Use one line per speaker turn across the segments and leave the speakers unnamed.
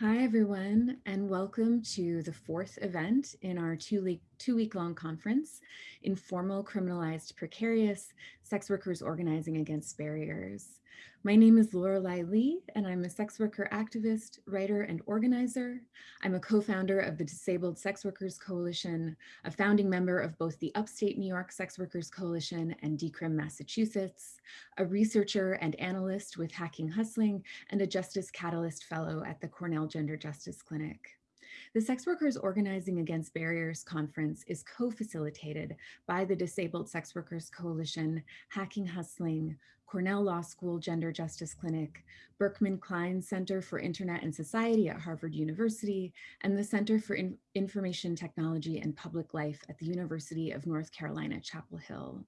Hi, everyone, and welcome to the fourth event in our two-week two week long conference, Informal Criminalized Precarious Sex Workers Organizing Against Barriers. My name is Lorelei Lee, and I'm a sex worker activist, writer, and organizer. I'm a co-founder of the Disabled Sex Workers Coalition, a founding member of both the Upstate New York Sex Workers Coalition and Decrim Massachusetts, a researcher and analyst with Hacking Hustling, and a Justice Catalyst Fellow at the Cornell Gender Justice Clinic. The Sex Workers Organizing Against Barriers Conference is co-facilitated by the Disabled Sex Workers Coalition, Hacking Hustling, Cornell Law School Gender Justice Clinic, Berkman Klein Center for Internet and Society at Harvard University, and the Center for In Information Technology and Public Life at the University of North Carolina, Chapel Hill.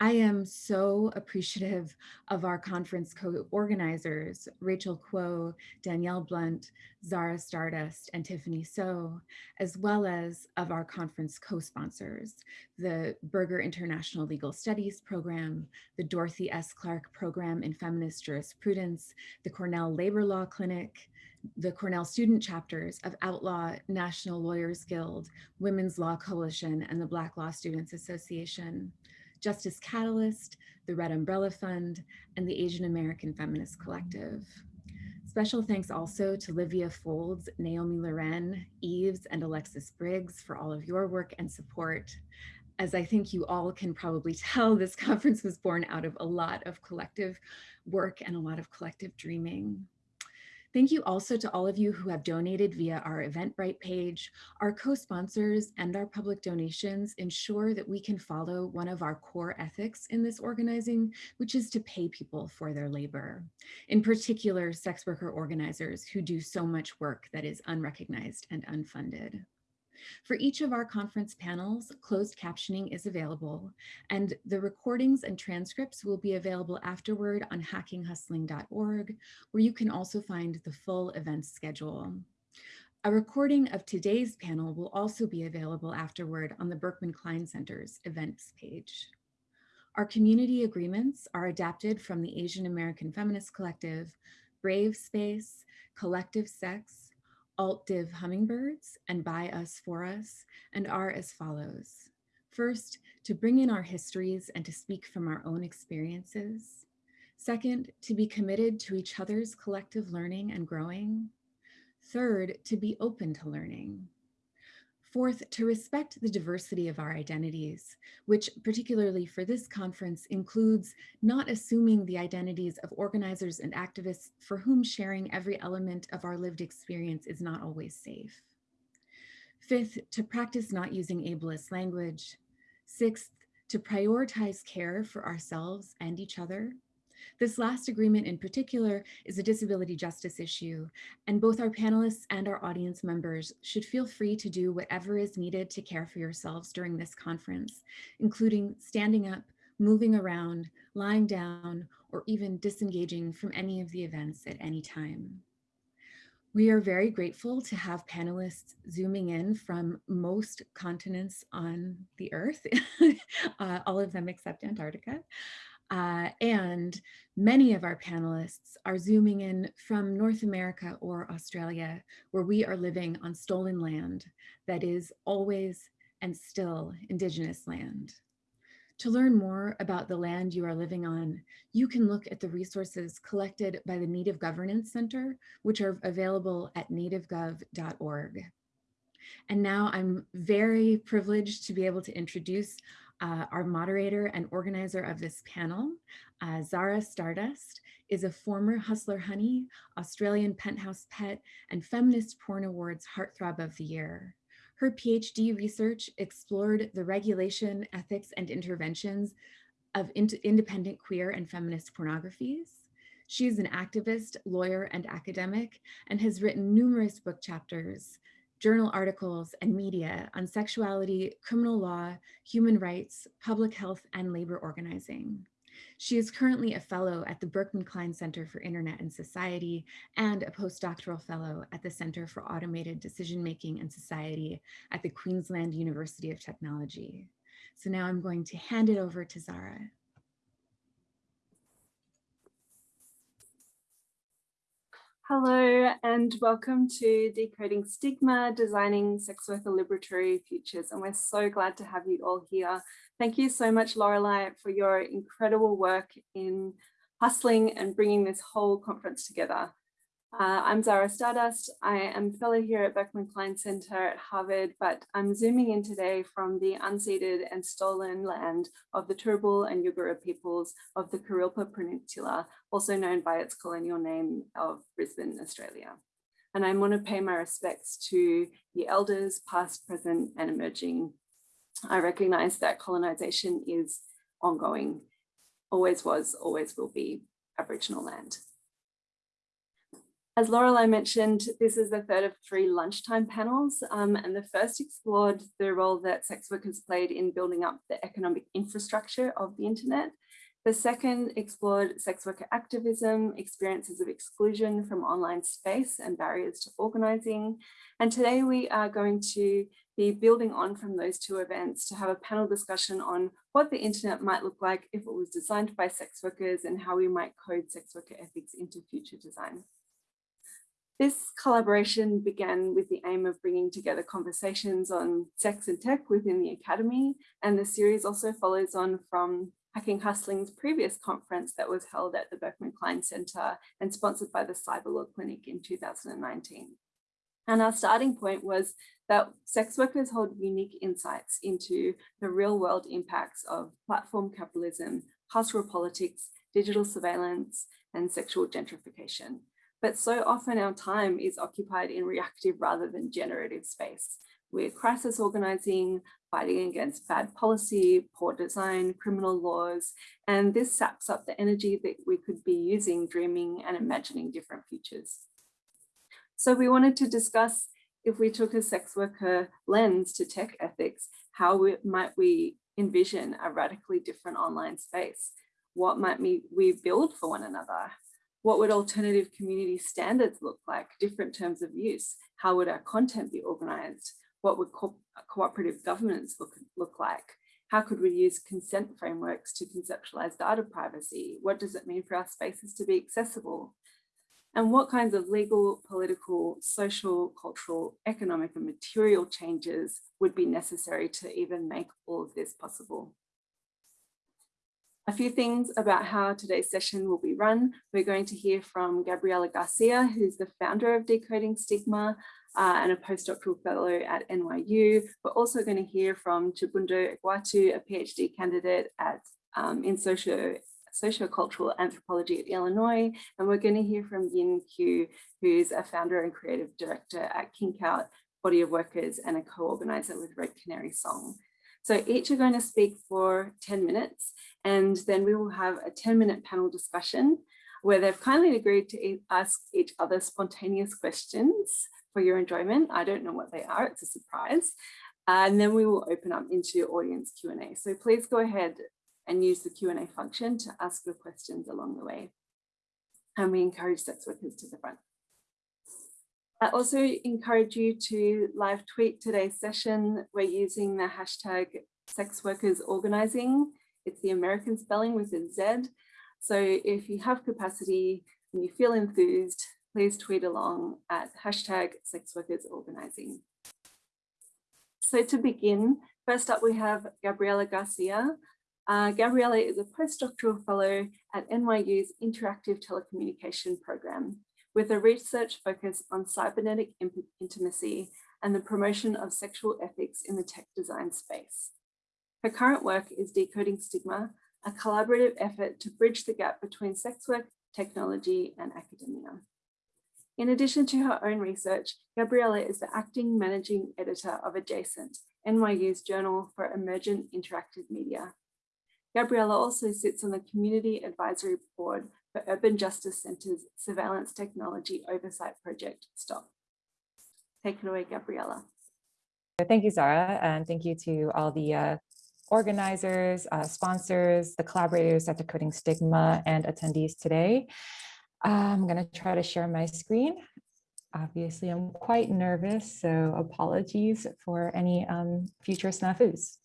I am so appreciative of our conference co-organizers, Rachel Kuo, Danielle Blunt, Zara Stardust, and Tiffany So, as well as of our conference co-sponsors, the Berger International Legal Studies Program, the Dorothy S. Clark Program in Feminist Jurisprudence, the Cornell Labor Law Clinic, the Cornell student chapters of Outlaw National Lawyers Guild, Women's Law Coalition, and the Black Law Students Association. Justice Catalyst, the Red Umbrella Fund, and the Asian American Feminist Collective. Special thanks also to Livia Foldes, Naomi Loren, Eves, and Alexis Briggs for all of your work and support. As I think you all can probably tell, this conference was born out of a lot of collective work and a lot of collective dreaming. Thank you also to all of you who have donated via our Eventbrite page. Our co-sponsors and our public donations ensure that we can follow one of our core ethics in this organizing, which is to pay people for their labor. In particular, sex worker organizers who do so much work that is unrecognized and unfunded. For each of our conference panels, closed captioning is available, and the recordings and transcripts will be available afterward on hackinghustling.org, where you can also find the full event schedule. A recording of today's panel will also be available afterward on the Berkman Klein Center's events page. Our community agreements are adapted from the Asian American Feminist Collective, Brave Space, Collective Sex, Alt-Div Hummingbirds and By Us For Us and are as follows. First, to bring in our histories and to speak from our own experiences. Second, to be committed to each other's collective learning and growing. Third, to be open to learning. Fourth, to respect the diversity of our identities, which particularly for this conference includes not assuming the identities of organizers and activists for whom sharing every element of our lived experience is not always safe. Fifth, to practice not using ableist language. Sixth, to prioritize care for ourselves and each other. This last agreement in particular is a disability justice issue, and both our panelists and our audience members should feel free to do whatever is needed to care for yourselves during this conference, including standing up, moving around, lying down, or even disengaging from any of the events at any time. We are very grateful to have panelists zooming in from most continents on the earth, uh, all of them except Antarctica. Uh, and many of our panelists are zooming in from North America or Australia, where we are living on stolen land that is always and still Indigenous land. To learn more about the land you are living on, you can look at the resources collected by the Native Governance Center, which are available at nativegov.org. And now I'm very privileged to be able to introduce uh, our moderator and organizer of this panel, uh, Zara Stardust, is a former Hustler Honey, Australian Penthouse Pet, and Feminist Porn Awards Heartthrob of the Year. Her PhD research explored the regulation, ethics, and interventions of in independent queer and feminist pornographies. She is an activist, lawyer, and academic, and has written numerous book chapters journal articles, and media on sexuality, criminal law, human rights, public health, and labor organizing. She is currently a fellow at the Berkman Klein Center for Internet and Society and a postdoctoral fellow at the Center for Automated Decision Making and Society at the Queensland University of Technology. So now I'm going to hand it over to Zara.
Hello and welcome to Decoding Stigma, Designing Sex Worker Liberatory Futures. And we're so glad to have you all here. Thank you so much, Lorelei, for your incredible work in hustling and bringing this whole conference together. Uh, I'm Zara Stardust. I am fellow here at Berkman Klein Center at Harvard, but I'm zooming in today from the unceded and stolen land of the Turrbal and Yugara peoples of the Kurilpa Peninsula, also known by its colonial name of Brisbane, Australia. And I want to pay my respects to the elders, past, present, and emerging. I recognize that colonization is ongoing, always was, always will be Aboriginal land. As Lorelei mentioned, this is the third of three lunchtime panels, um, and the first explored the role that sex workers played in building up the economic infrastructure of the internet. The second explored sex worker activism, experiences of exclusion from online space and barriers to organizing. And today we are going to be building on from those two events to have a panel discussion on what the internet might look like if it was designed by sex workers and how we might code sex worker ethics into future design. This collaboration began with the aim of bringing together conversations on sex and tech within the Academy, and the series also follows on from Hacking Hustling's previous conference that was held at the Berkman Klein Center and sponsored by the Cyber Law Clinic in 2019. And our starting point was that sex workers hold unique insights into the real world impacts of platform capitalism, cultural politics, digital surveillance, and sexual gentrification. But so often our time is occupied in reactive rather than generative space. We're crisis organizing, fighting against bad policy, poor design, criminal laws, and this saps up the energy that we could be using dreaming and imagining different futures. So we wanted to discuss if we took a sex worker lens to tech ethics, how we, might we envision a radically different online space? What might we, we build for one another? What would alternative community standards look like, different terms of use? How would our content be organized? What would co cooperative governance look, look like? How could we use consent frameworks to conceptualize data privacy? What does it mean for our spaces to be accessible? And what kinds of legal, political, social, cultural, economic and material changes would be necessary to even make all of this possible? A few things about how today's session will be run. We're going to hear from Gabriela Garcia, who's the founder of Decoding Stigma uh, and a postdoctoral fellow at NYU. We're also going to hear from Chibundo Egwuatu, a PhD candidate at um, in socio sociocultural anthropology at Illinois. And we're going to hear from Yin Q, who's a founder and creative director at Kinkout, Body of Workers and a co-organizer with Red Canary Song. So each are going to speak for 10 minutes and then we will have a 10 minute panel discussion where they've kindly agreed to ask each other spontaneous questions for your enjoyment. I don't know what they are, it's a surprise. and then we will open up into audience Q&A. So please go ahead and use the Q&A function to ask your questions along the way. And we encourage sex workers to the front. I also encourage you to live tweet today's session. We're using the hashtag sex workers organizing it's the American spelling with a Z. So if you have capacity and you feel enthused, please tweet along at hashtag sex workers organizing. So to begin, first up we have Gabriela Garcia. Uh, Gabriela is a postdoctoral fellow at NYU's Interactive Telecommunication Program with a research focus on cybernetic intimacy and the promotion of sexual ethics in the tech design space. Her current work is Decoding Stigma, a collaborative effort to bridge the gap between sex work, technology, and academia. In addition to her own research, Gabriella is the acting managing editor of Adjacent, NYU's Journal for Emergent Interactive Media. Gabriella also sits on the Community Advisory Board for Urban Justice Centre's Surveillance Technology Oversight Project, STOP. Take it away, Gabriella.
Thank you, Zara, and thank you to all the uh, organizers, uh, sponsors, the collaborators at Decoding Stigma and attendees today. I'm going to try to share my screen. Obviously, I'm quite nervous, so apologies for any um, future snafus.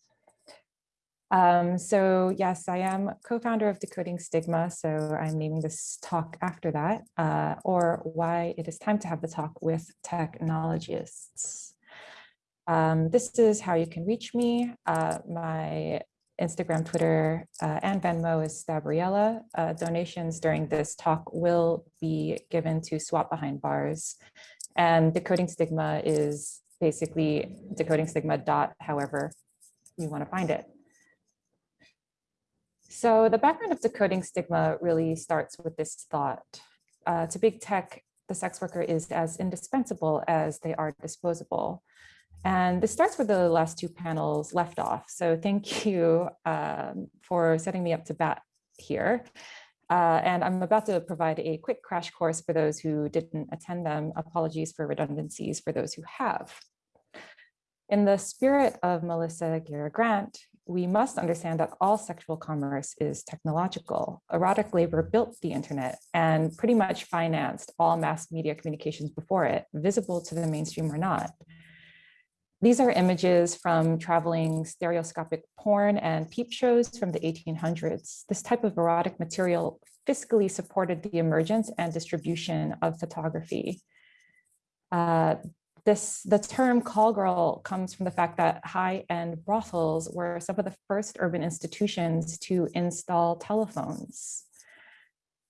Um, so yes, I am co-founder of Decoding Stigma, so I'm naming this talk after that, uh, or why it is time to have the talk with technologists. Um, this is how you can reach me. Uh, my Instagram, Twitter, uh, and Venmo is Stabriella. Uh, donations during this talk will be given to SWOP Behind Bars. And Decoding Stigma is basically decoding stigma dot however you want to find it. So the background of decoding stigma really starts with this thought. Uh, to big tech, the sex worker is as indispensable as they are disposable. And this starts with the last two panels left off. So thank you um, for setting me up to bat here. Uh, and I'm about to provide a quick crash course for those who didn't attend them. Apologies for redundancies for those who have. In the spirit of Melissa Gira Grant, we must understand that all sexual commerce is technological. Erotic labor built the internet and pretty much financed all mass media communications before it, visible to the mainstream or not. These are images from traveling stereoscopic porn and peep shows from the 1800s. This type of erotic material fiscally supported the emergence and distribution of photography. Uh, this, the term call girl comes from the fact that high-end brothels were some of the first urban institutions to install telephones.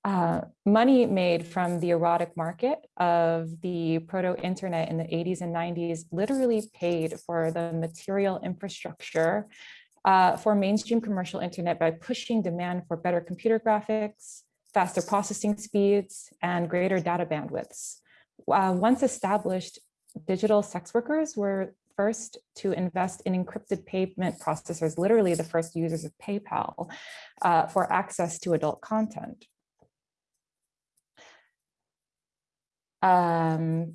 Uh, money made from the erotic market of the proto-internet in the 80s and 90s literally paid for the material infrastructure uh, for mainstream commercial internet by pushing demand for better computer graphics, faster processing speeds, and greater data bandwidths. Uh, once established, digital sex workers were first to invest in encrypted payment processors, literally the first users of PayPal uh, for access to adult content. Um,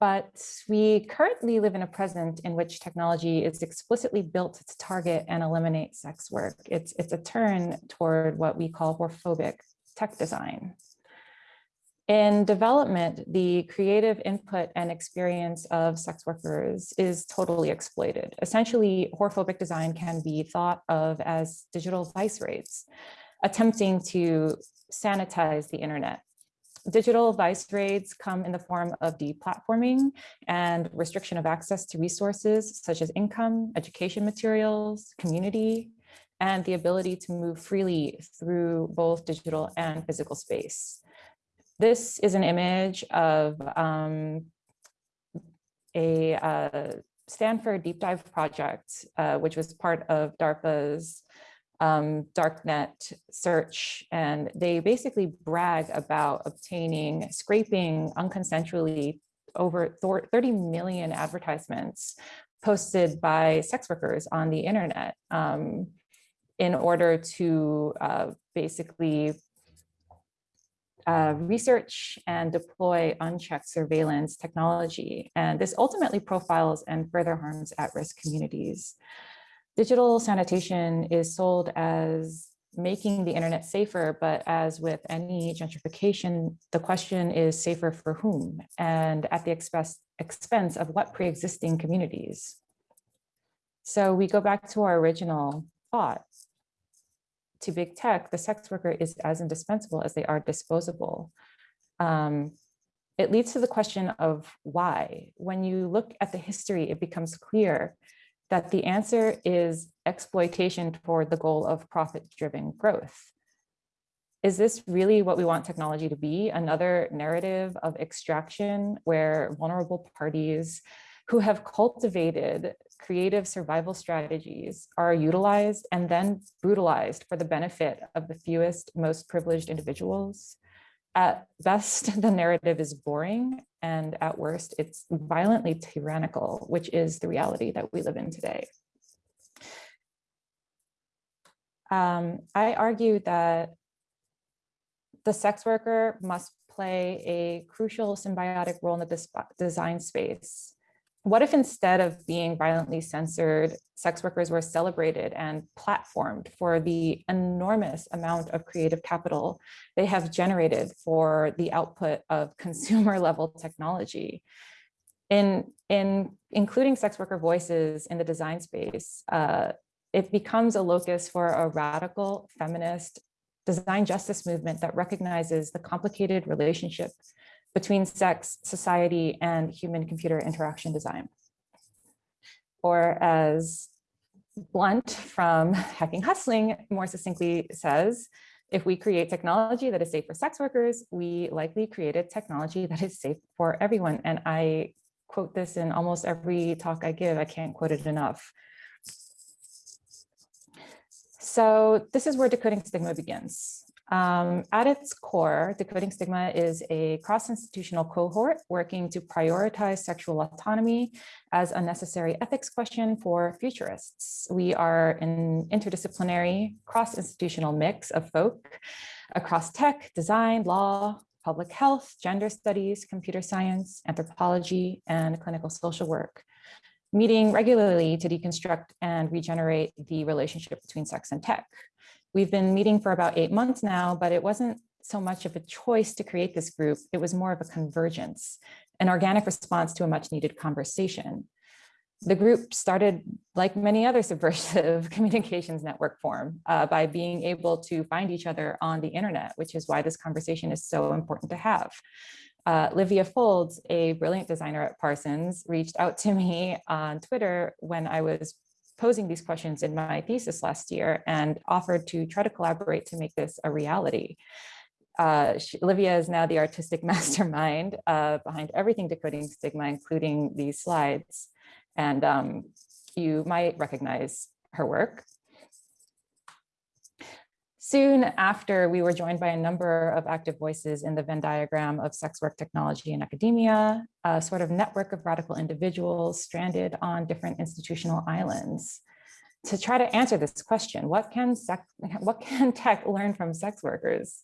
but we currently live in a present in which technology is explicitly built to target and eliminate sex work. It's, it's a turn toward what we call whorephobic tech design. In development, the creative input and experience of sex workers is totally exploited. Essentially, whorephobic design can be thought of as digital vice raids, attempting to sanitize the internet digital vice raids come in the form of deplatforming and restriction of access to resources such as income, education materials, community, and the ability to move freely through both digital and physical space. This is an image of um, a uh, Stanford deep dive project, uh, which was part of DARPA's um, darknet search, and they basically brag about obtaining, scraping unconsensually over 30 million advertisements posted by sex workers on the internet um, in order to uh, basically uh, research and deploy unchecked surveillance technology. And this ultimately profiles and further harms at-risk communities. Digital sanitation is sold as making the internet safer, but as with any gentrification, the question is safer for whom and at the expense, expense of what pre-existing communities. So we go back to our original thought. To big tech, the sex worker is as indispensable as they are disposable. Um, it leads to the question of why. When you look at the history, it becomes clear that the answer is exploitation toward the goal of profit-driven growth. Is this really what we want technology to be? Another narrative of extraction where vulnerable parties who have cultivated creative survival strategies are utilized and then brutalized for the benefit of the fewest, most privileged individuals? At best, the narrative is boring and at worst, it's violently tyrannical, which is the reality that we live in today. Um, I argue that the sex worker must play a crucial symbiotic role in the design space what if instead of being violently censored, sex workers were celebrated and platformed for the enormous amount of creative capital they have generated for the output of consumer level technology? In, in including sex worker voices in the design space, uh, it becomes a locus for a radical feminist design justice movement that recognizes the complicated relationship between sex, society, and human-computer interaction design. Or as Blunt from Hacking Hustling more succinctly says, if we create technology that is safe for sex workers, we likely created technology that is safe for everyone. And I quote this in almost every talk I give. I can't quote it enough. So this is where decoding stigma begins. Um, at its core, Decoding Stigma is a cross-institutional cohort working to prioritize sexual autonomy as a necessary ethics question for futurists. We are an interdisciplinary, cross-institutional mix of folk across tech, design, law, public health, gender studies, computer science, anthropology, and clinical social work, meeting regularly to deconstruct and regenerate the relationship between sex and tech. We've been meeting for about eight months now, but it wasn't so much of a choice to create this group. It was more of a convergence, an organic response to a much needed conversation. The group started, like many other subversive communications network form, uh, by being able to find each other on the internet, which is why this conversation is so important to have. Uh, Livia Foldes, a brilliant designer at Parsons, reached out to me on Twitter when I was posing these questions in my thesis last year and offered to try to collaborate to make this a reality. Uh, she, Olivia is now the artistic mastermind uh, behind everything decoding stigma, including these slides. And um, you might recognize her work. Soon after, we were joined by a number of active voices in the Venn diagram of sex work technology and academia, a sort of network of radical individuals stranded on different institutional islands. To try to answer this question, what can, what can tech learn from sex workers?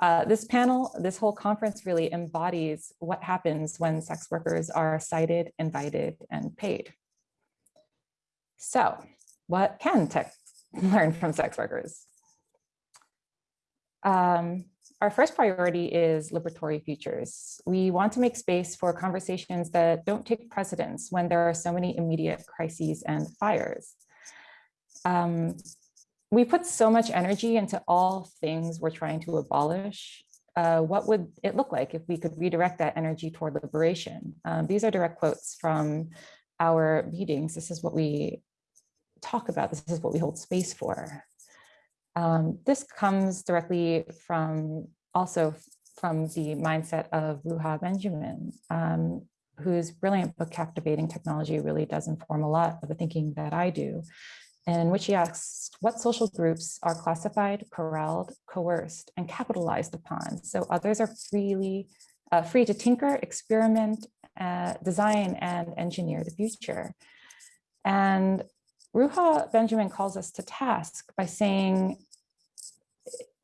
Uh, this panel, this whole conference really embodies what happens when sex workers are cited, invited, and paid. So what can tech learn from sex workers? Um, our first priority is liberatory futures. We want to make space for conversations that don't take precedence when there are so many immediate crises and fires. Um, we put so much energy into all things we're trying to abolish. Uh, what would it look like if we could redirect that energy toward liberation? Um, these are direct quotes from our meetings. This is what we talk about. This is what we hold space for. Um, this comes directly from also from the mindset of Ruha Benjamin, um, whose brilliant book, Captivating Technology, really does inform a lot of the thinking that I do, in which he asks what social groups are classified, corralled, coerced, and capitalized upon, so others are freely uh, free to tinker, experiment, uh, design, and engineer the future. And Ruha Benjamin calls us to task by saying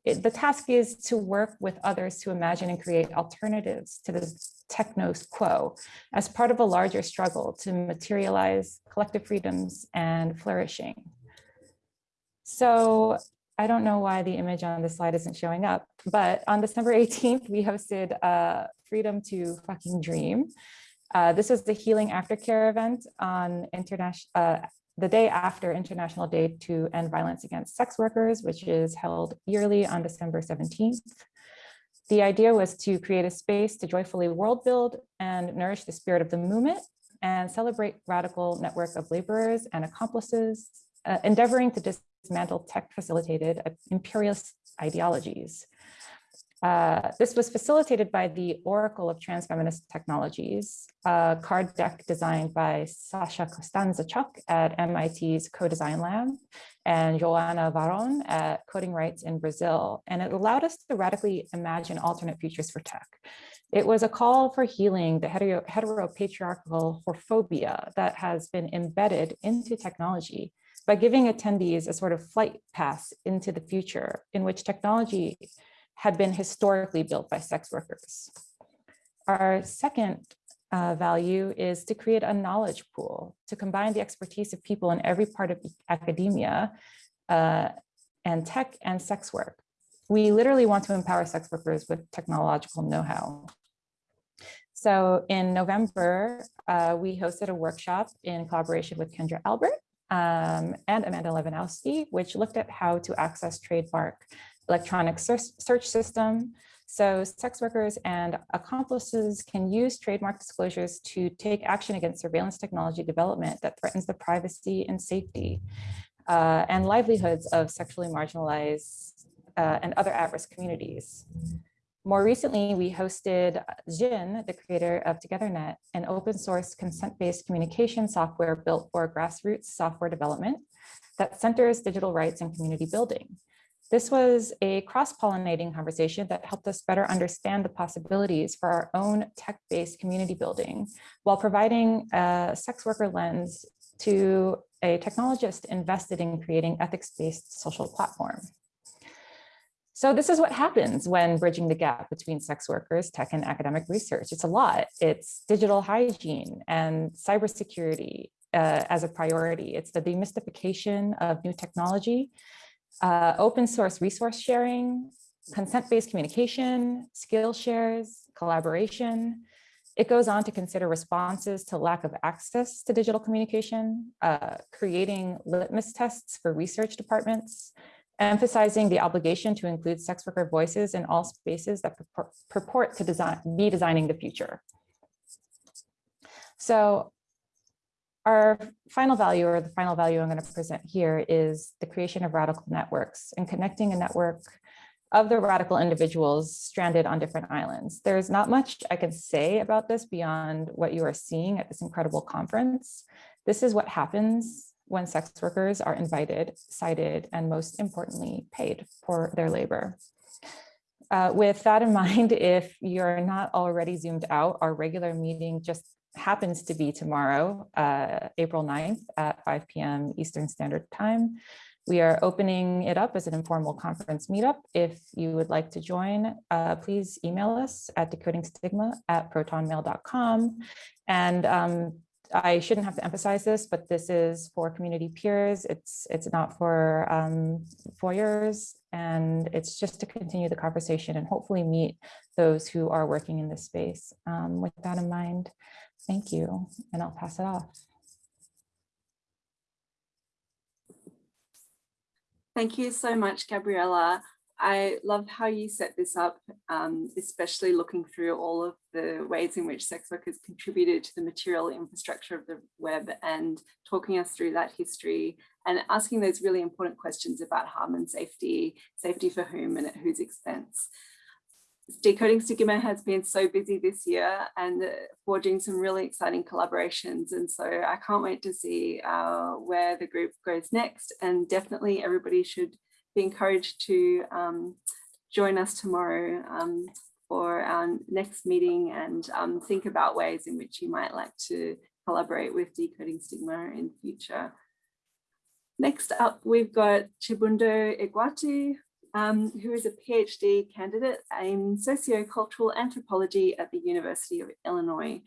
it, the task is to work with others to imagine and create alternatives to the technos quo as part of a larger struggle to materialize collective freedoms and flourishing. So I don't know why the image on the slide isn't showing up, but on December 18th, we hosted a Freedom to Fucking Dream. Uh, this was the Healing Aftercare event on international uh, the day after International Day to End Violence Against Sex Workers, which is held yearly on December 17th. The idea was to create a space to joyfully world build and nourish the spirit of the movement and celebrate radical network of laborers and accomplices, uh, endeavoring to dismantle tech facilitated imperialist ideologies. Uh, this was facilitated by the Oracle of Transfeminist Technologies, a card deck designed by Sasha Costanza-Chock at MIT's Co-Design Lab and Joana Varon at Coding Rights in Brazil. And it allowed us to radically imagine alternate futures for tech. It was a call for healing the hetero heteropatriarchal whorephobia that has been embedded into technology by giving attendees a sort of flight pass into the future in which technology had been historically built by sex workers. Our second uh, value is to create a knowledge pool to combine the expertise of people in every part of academia uh, and tech and sex work. We literally want to empower sex workers with technological know-how. So in November, uh, we hosted a workshop in collaboration with Kendra Albert um, and Amanda Levendowski, which looked at how to access trademark electronic search system. So sex workers and accomplices can use trademark disclosures to take action against surveillance technology development that threatens the privacy and safety uh, and livelihoods of sexually marginalized uh, and other at-risk communities. More recently, we hosted Jin, the creator of TogetherNet, an open source consent-based communication software built for grassroots software development that centers digital rights and community building. This was a cross-pollinating conversation that helped us better understand the possibilities for our own tech-based community building while providing a sex worker lens to a technologist invested in creating ethics-based social platform. So this is what happens when bridging the gap between sex workers, tech and academic research. It's a lot. It's digital hygiene and cybersecurity uh, as a priority. It's the demystification of new technology, uh, open source resource sharing, consent-based communication, skill shares, collaboration. It goes on to consider responses to lack of access to digital communication, uh, creating litmus tests for research departments, emphasizing the obligation to include sex worker voices in all spaces that purport, purport to design, be designing the future. So our final value or the final value I'm going to present here is the creation of radical networks and connecting a network of the radical individuals stranded on different islands. There's not much I can say about this beyond what you are seeing at this incredible conference. This is what happens when sex workers are invited, cited, and most importantly, paid for their labor. Uh, with that in mind, if you're not already zoomed out, our regular meeting just happens to be tomorrow, uh, April 9th at 5 p.m. Eastern Standard Time. We are opening it up as an informal conference meetup. If you would like to join, uh, please email us at decodingstigma at protonmail.com. And um, I shouldn't have to emphasize this, but this is for community peers. It's it's not for um, foyers, and it's just to continue the conversation and hopefully meet those who are working in this space. Um, with that in mind, thank you, and I'll pass it off.
Thank you so much, Gabriella. I love how you set this up, um, especially looking through all of the ways in which sex workers contributed to the material infrastructure of the web and talking us through that history and asking those really important questions about harm and safety, safety for whom and at whose expense. Decoding Stigma has been so busy this year and uh, forging some really exciting collaborations. And so I can't wait to see uh, where the group goes next. And definitely everybody should be encouraged to um, join us tomorrow um, for our next meeting and um, think about ways in which you might like to collaborate with Decoding Stigma in future. Next up, we've got Chibundo Egwuatu, um, who is a PhD candidate in sociocultural anthropology at the University of Illinois.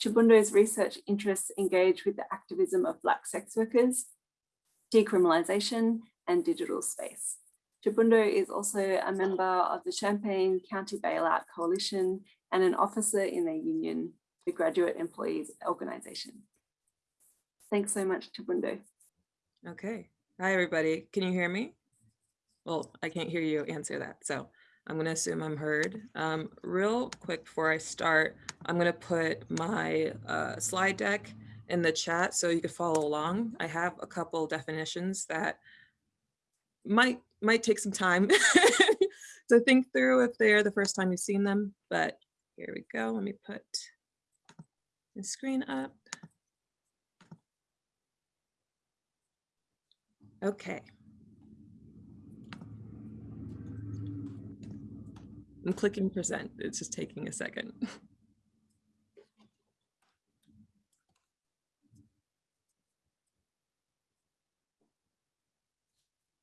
Chibundo's research interests engage with the activism of Black sex workers, decriminalization, and digital space. Chibundo is also a member of the Champaign County Bailout Coalition and an officer in their union, the Graduate Employees Organization. Thanks so much, Chibundo.
Okay. Hi, everybody. Can you hear me? Well, I can't hear you answer that, so I'm going to assume I'm heard. Um, real quick before I start, I'm going to put my uh, slide deck in the chat so you can follow along. I have a couple definitions that might might take some time to think through if they're the first time you've seen them, but here we go. Let me put the screen up. Okay. I'm clicking present. It's just taking a second.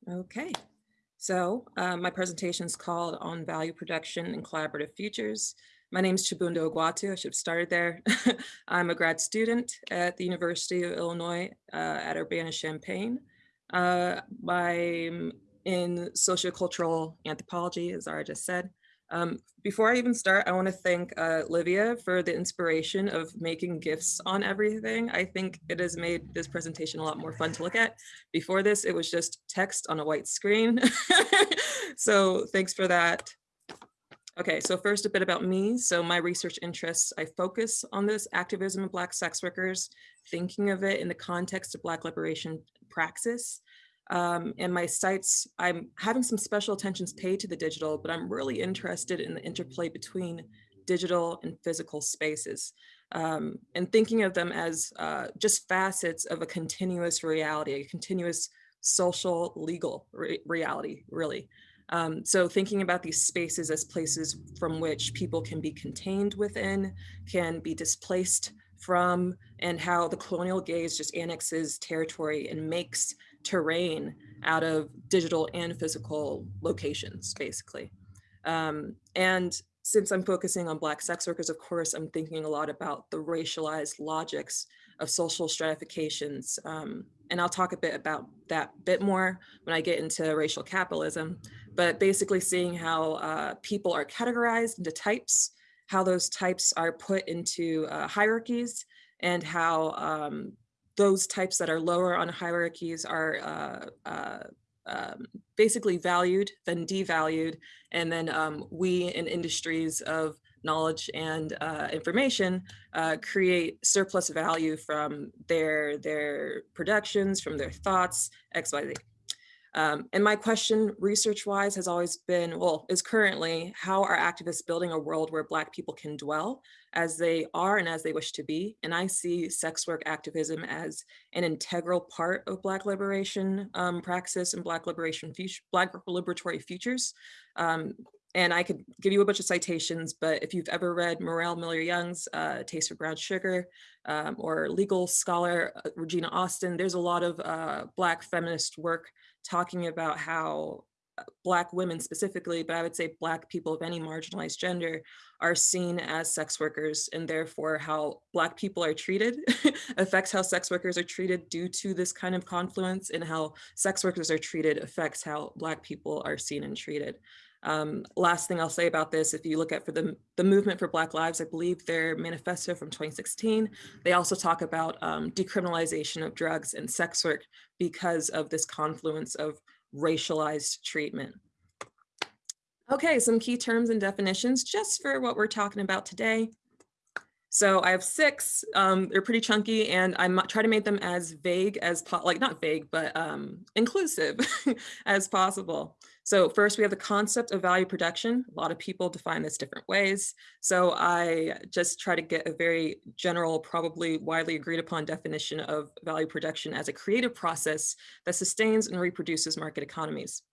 Okay, so uh, my presentation is called On Value Production and Collaborative Futures. My name is Chibundo Egwuatu. I should have started there. I'm a grad student at the University of Illinois uh, at Urbana-Champaign. Uh, I'm in sociocultural anthropology, as Zara just said. Um, before I even start, I want to thank uh, Livia for the inspiration of making GIFs on everything. I think it has made this presentation a lot more fun to look at. Before this, it was just text on a white screen. so thanks for that. Okay, so first a bit about me. So my research interests, I focus on this activism of Black sex workers, thinking of it in the context of Black liberation praxis. Um, and my sites, I'm having some special attentions paid to the digital, but I'm really interested in the interplay between digital and physical spaces um, and thinking of them as uh, just facets of a continuous reality, a continuous social legal re reality, really. Um, so thinking about these spaces as places from which people can be contained within, can be displaced from, and how the colonial gaze just annexes territory and makes terrain out of digital and physical locations, basically. Um, and since I'm focusing on Black sex workers, of course, I'm thinking a lot about the racialized logics of social stratifications. Um, and I'll talk a bit about that bit more when I get into racial capitalism, but basically seeing how uh, people are categorized into types, how those types are put into uh, hierarchies, and how um, those types that are lower on hierarchies are uh, uh, um, basically valued, then devalued, and then um, we in industries of knowledge and uh, information uh, create surplus value from their their productions, from their thoughts, X, Y, Z. Um, and my question research-wise has always been, well, is currently, how are activists building a world where Black people can dwell as they are and as they wish to be? And I see sex work activism as an integral part of Black liberation um, praxis and Black liberation, Black liberatory futures. Um, and I could give you a bunch of citations, but if you've ever read Mireille Miller-Young's uh, Taste for Brown Sugar um, or legal scholar uh, Regina Austin, there's a lot of uh, Black feminist work talking about how uh, Black women specifically, but I would say Black people of any marginalized gender are seen as sex workers and therefore how Black people are treated affects how sex workers are treated due to this kind of confluence and how sex workers are treated affects how Black people are seen and treated. Um, last thing I'll say about this, if you look at for the, the movement for Black Lives, I believe their manifesto from 2016, they also talk about um, decriminalization of drugs and sex work because of this confluence of racialized treatment. Okay, some key terms and definitions just for what we're talking about today. So I have six, um, they're pretty chunky and I try to make them as vague as, like not vague, but um, inclusive as possible. So first we have the concept of value production. A lot of people define this different ways. So I just try to get a very general, probably widely agreed upon definition of value production as a creative process that sustains and reproduces market economies.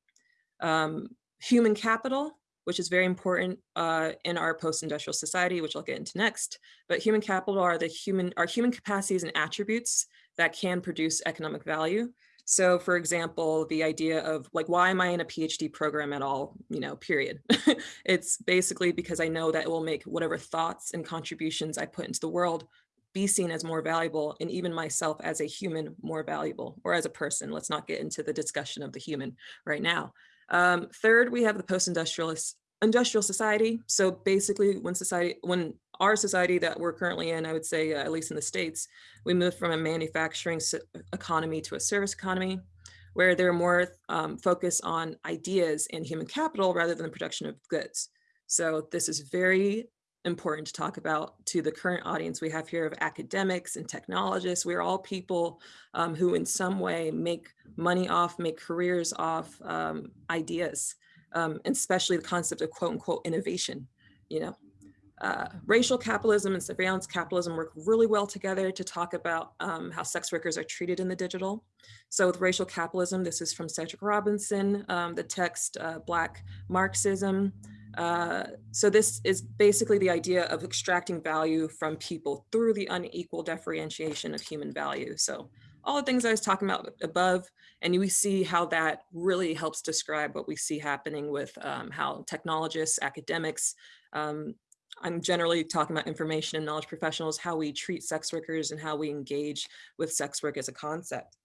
Um, human capital, which is very important uh, in our post-industrial society, which I'll get into next. But human capital are the human, are human capacities and attributes that can produce economic value. So for example, the idea of like, why am I in a PhD program at all, you know, period. it's basically because I know that it will make whatever thoughts and contributions I put into the world be seen as more valuable and even myself as a human more valuable or as a person. Let's not get into the discussion of the human right now. Um, third, we have the post-industrialist industrial society. So basically when society, when our society that we're currently in, I would say, uh, at least in the States, we moved from a manufacturing economy to a service economy where they're more um, focused on ideas and human capital rather than the production of goods. So this is very important to talk about to the current audience we have here of academics and technologists. We're all people um, who in some way make money off, make careers off um, ideas, um, especially the concept of quote unquote innovation, you know. Uh, racial capitalism and surveillance capitalism work really well together to talk about um, how sex workers are treated in the digital. So with racial capitalism, this is from Cedric Robinson, um, the text uh, Black Marxism, uh, so this is basically the idea of extracting value from people through the unequal differentiation of human value. So all the things I was talking about above, and we see how that really helps describe what we see happening with um, how technologists, academics, um, I'm generally talking about information and knowledge professionals, how we treat sex workers and how we engage with sex work as a concept.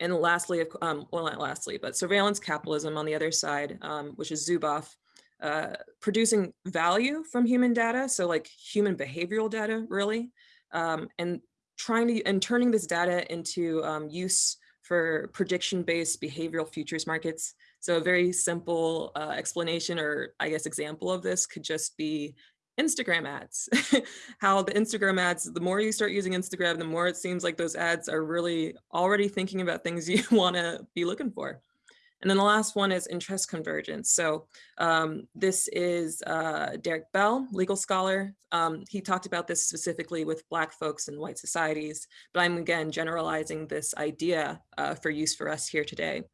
And lastly, um, well, not lastly, but surveillance capitalism on the other side, um, which is Zuboff, uh, producing value from human data, so like human behavioral data, really, um, and trying to and turning this data into um, use for prediction-based behavioral futures markets. So a very simple uh, explanation or I guess example of this could just be Instagram ads. How the Instagram ads, the more you start using Instagram, the more it seems like those ads are really already thinking about things you want to be looking for. And then the last one is interest convergence. So um, this is uh, Derrick Bell, legal scholar. Um, he talked about this specifically with Black folks and white societies, but I'm again generalizing this idea uh, for use for us here today.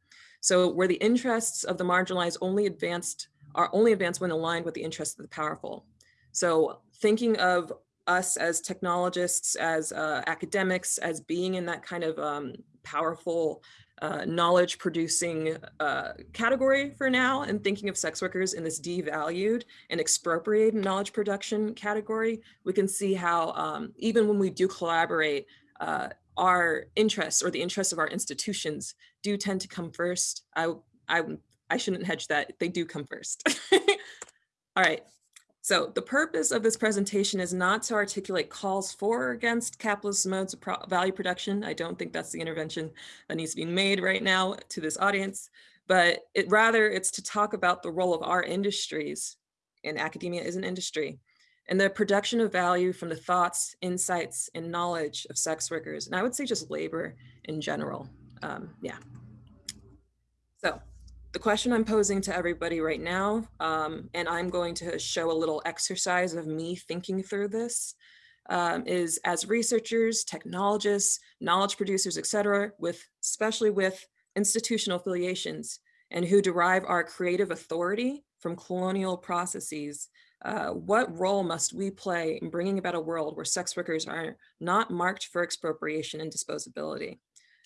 So where the interests of the marginalized only advanced are only advanced when aligned with the interests of the powerful. So thinking of us as technologists, as uh, academics, as being in that kind of um, powerful uh, knowledge producing uh, category for now and thinking of sex workers in this devalued and expropriated knowledge production category, we can see how um, even when we do collaborate, uh, our interests or the interests of our institutions do tend to come first. I, I, I shouldn't hedge that, they do come first. All right, so the purpose of this presentation is not to articulate calls for or against capitalist modes of pro value production. I don't think that's the intervention that needs to be made right now to this audience, but it rather it's to talk about the role of our industries and academia is an industry and the production of value from the thoughts, insights, and knowledge of sex workers. And I would say just labor in general. Um, yeah. So the question I'm posing to everybody right now, um, and I'm going to show a little exercise of me thinking through this, um, is as researchers, technologists, knowledge producers, et cetera, with, especially with institutional affiliations and who derive our creative authority from colonial processes, uh, what role must we play in bringing about a world where sex workers are not marked for expropriation and disposability?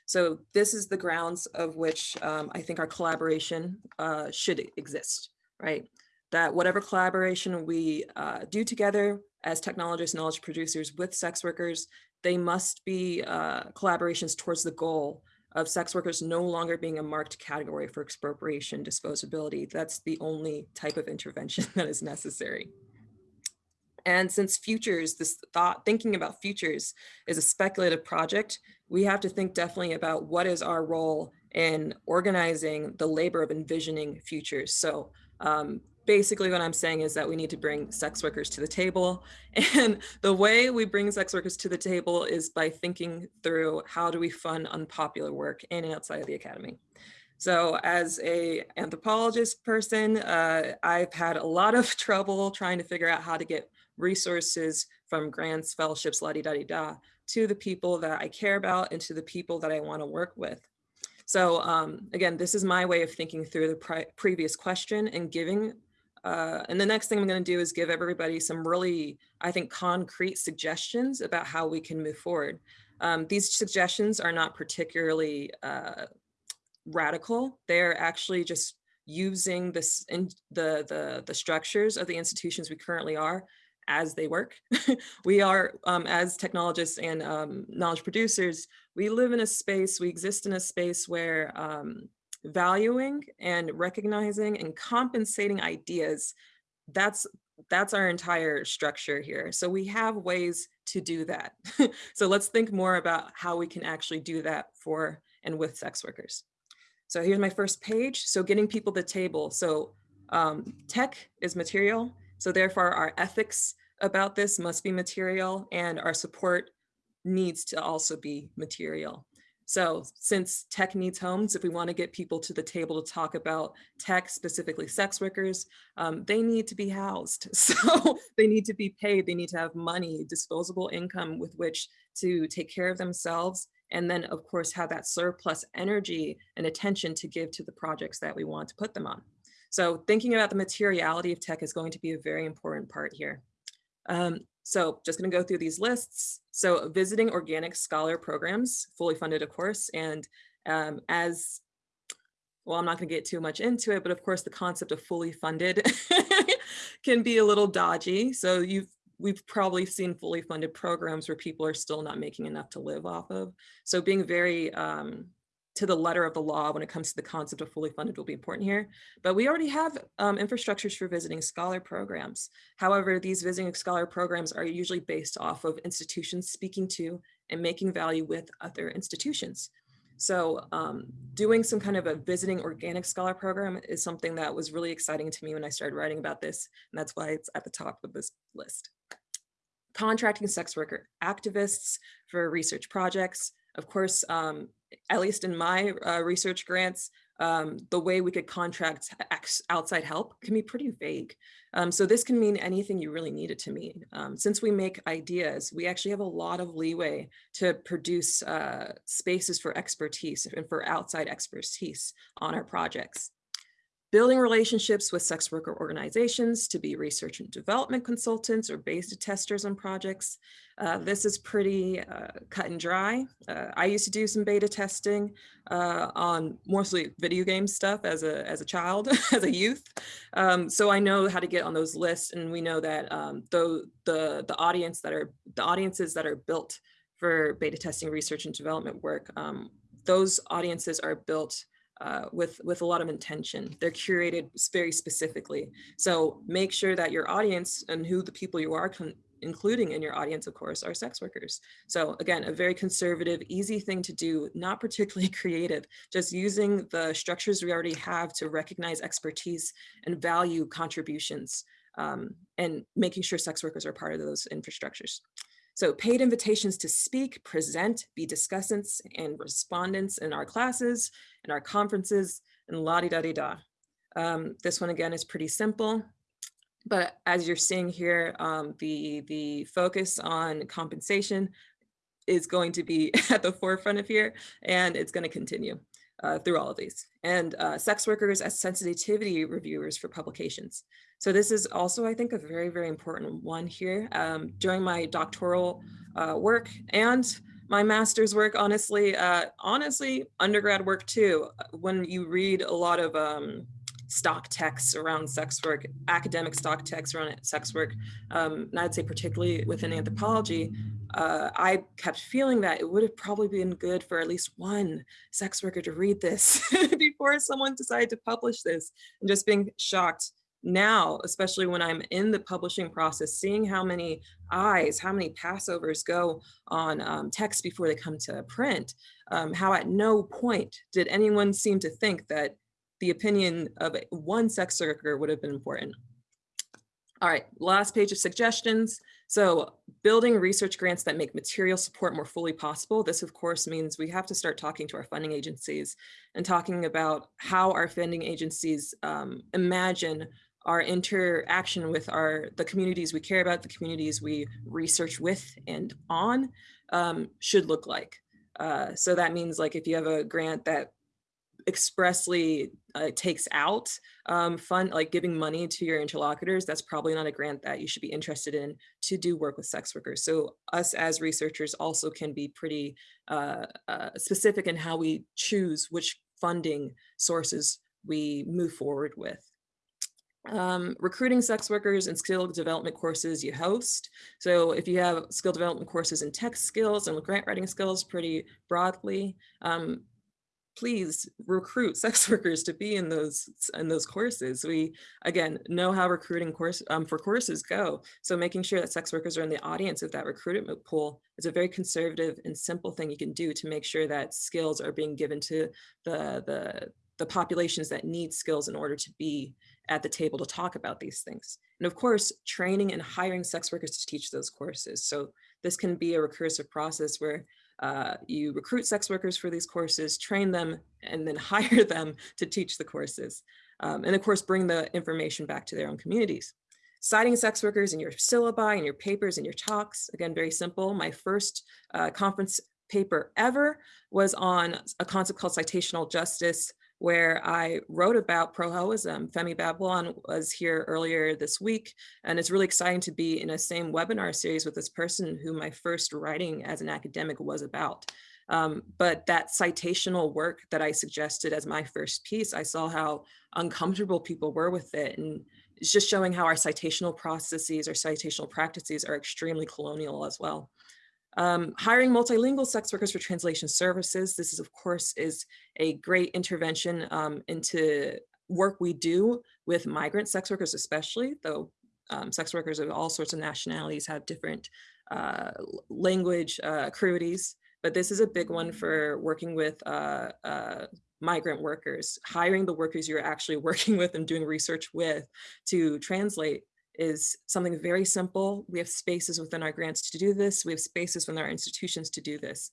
So this is the grounds of which um, I think our collaboration uh, should exist, right? That whatever collaboration we uh, do together as technologists, knowledge producers with sex workers, they must be uh, collaborations towards the goal of sex workers no longer being a marked category for expropriation disposability. That's the only type of intervention that is necessary. And since futures, this thought, thinking about futures is a speculative project, we have to think definitely about what is our role in organizing the labor of envisioning futures. So um, basically what I'm saying is that we need to bring sex workers to the table. And the way we bring sex workers to the table is by thinking through how do we fund unpopular work in and outside of the academy. So as a anthropologist person, uh, I've had a lot of trouble trying to figure out how to get resources from grants, fellowships, la di da di da, to the people that I care about and to the people that I want to work with. So um, again, this is my way of thinking through the previous question and giving, uh, and the next thing I'm going to do is give everybody some really, I think, concrete suggestions about how we can move forward. Um, these suggestions are not particularly uh, radical. They're actually just using this in the, the, the structures of the institutions we currently are as they work. we are, um, as technologists and um, knowledge producers, we live in a space, we exist in a space where um, valuing and recognizing and compensating ideas, that's that's our entire structure here. So we have ways to do that. so let's think more about how we can actually do that for and with sex workers. So here's my first page. So getting people to the table. So um, tech is material. So therefore our ethics about this must be material and our support needs to also be material. So since tech needs homes, if we want to get people to the table to talk about tech, specifically sex workers, um, they need to be housed. So they need to be paid. They need to have money, disposable income with which to take care of themselves. And then of course, have that surplus energy and attention to give to the projects that we want to put them on. So thinking about the materiality of tech is going to be a very important part here. Um, so just gonna go through these lists. So visiting organic scholar programs, fully funded of course, and um, as, well, I'm not gonna get too much into it, but of course the concept of fully funded can be a little dodgy. So you've we've probably seen fully funded programs where people are still not making enough to live off of. So being very um, to the letter of the law when it comes to the concept of fully funded will be important here. But we already have um, infrastructures for visiting scholar programs. However, these visiting scholar programs are usually based off of institutions speaking to and making value with other institutions. So um, doing some kind of a visiting organic scholar program is something that was really exciting to me when I started writing about this. And that's why it's at the top of this list. Contracting sex worker activists for research projects. Of course, um, at least in my uh, research grants, um, the way we could contract outside help can be pretty vague. Um, so this can mean anything you really need it to mean. Um, since we make ideas, we actually have a lot of leeway to produce uh, spaces for expertise and for outside expertise on our projects building relationships with sex worker organizations to be research and development consultants or beta testers on projects. Uh, this is pretty uh, cut and dry. Uh, I used to do some beta testing uh, on mostly video game stuff as a, as a child, as a youth. Um, so I know how to get on those lists and we know that um, the, the, the audience that are, the audiences that are built for beta testing research and development work, um, those audiences are built uh, with, with a lot of intention. They're curated very specifically. So make sure that your audience and who the people you are including in your audience, of course, are sex workers. So again, a very conservative, easy thing to do, not particularly creative, just using the structures we already have to recognize expertise and value contributions um, and making sure sex workers are part of those infrastructures. So paid invitations to speak, present, be discussants and respondents in our classes, in our conferences, and la-di-da-di-da. Um, this one again is pretty simple, but as you're seeing here, um, the, the focus on compensation is going to be at the forefront of here, and it's going to continue uh, through all of these. And uh, sex workers as sensitivity reviewers for publications. So this is also, I think, a very, very important one here. Um, during my doctoral uh, work and my master's work, honestly, uh, honestly, undergrad work too, when you read a lot of um, stock texts around sex work, academic stock texts around sex work, um, and I'd say particularly within anthropology, uh, I kept feeling that it would have probably been good for at least one sex worker to read this before someone decided to publish this and just being shocked now, especially when I'm in the publishing process, seeing how many eyes, how many passovers go on um, text before they come to print, um, how at no point did anyone seem to think that the opinion of one sex worker would have been important. All right, last page of suggestions. So building research grants that make material support more fully possible. This of course means we have to start talking to our funding agencies and talking about how our funding agencies um, imagine our interaction with our the communities we care about, the communities we research with and on um, should look like. Uh, so that means like if you have a grant that expressly uh, takes out um, fund, like giving money to your interlocutors, that's probably not a grant that you should be interested in to do work with sex workers. So us as researchers also can be pretty uh, uh, specific in how we choose which funding sources we move forward with. Um, recruiting sex workers and skill development courses you host. So if you have skill development courses in tech skills and grant writing skills pretty broadly, um, please recruit sex workers to be in those in those courses. We again know how recruiting course um, for courses go. So making sure that sex workers are in the audience of that recruitment pool is a very conservative and simple thing you can do to make sure that skills are being given to the the the populations that need skills in order to be at the table to talk about these things. And of course, training and hiring sex workers to teach those courses. So this can be a recursive process where uh, you recruit sex workers for these courses, train them, and then hire them to teach the courses. Um, and of course, bring the information back to their own communities. Citing sex workers in your syllabi and your papers and your talks, again, very simple. My first uh, conference paper ever was on a concept called citational justice where I wrote about pro-hoism. Femi Babylon was here earlier this week, and it's really exciting to be in a same webinar series with this person who my first writing as an academic was about. Um, but that citational work that I suggested as my first piece, I saw how uncomfortable people were with it. And it's just showing how our citational processes or citational practices are extremely colonial as well. Um, hiring multilingual sex workers for translation services. This is, of course, is a great intervention um, into work we do with migrant sex workers, especially, though um, sex workers of all sorts of nationalities have different uh, language uh, crudities. But this is a big one for working with uh, uh migrant workers, hiring the workers you're actually working with and doing research with to translate is something very simple. We have spaces within our grants to do this. We have spaces within our institutions to do this.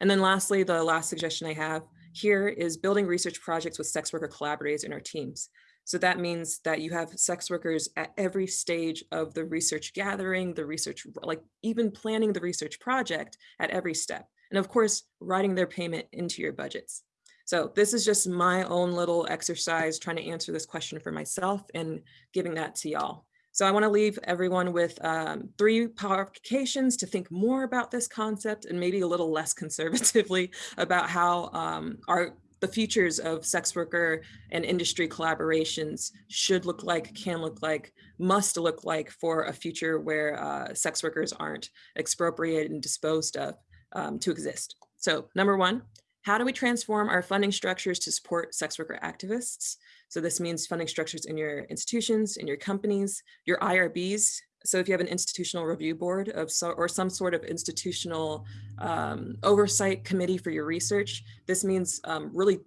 And then lastly, the last suggestion I have here is building research projects with sex worker collaborators in our teams. So that means that you have sex workers at every stage of the research gathering, the research, like even planning the research project at every step. And of course, writing their payment into your budgets. So this is just my own little exercise trying to answer this question for myself and giving that to y'all. So I want to leave everyone with um, three provocations to think more about this concept and maybe a little less conservatively about how um, our the futures of sex worker and industry collaborations should look like, can look like, must look like for a future where uh, sex workers aren't expropriated and disposed of um, to exist. So number one, how do we transform our funding structures to support sex worker activists? So this means funding structures in your institutions, in your companies, your IRBs. So if you have an institutional review board of so, or some sort of institutional um, oversight committee for your research, this means um, really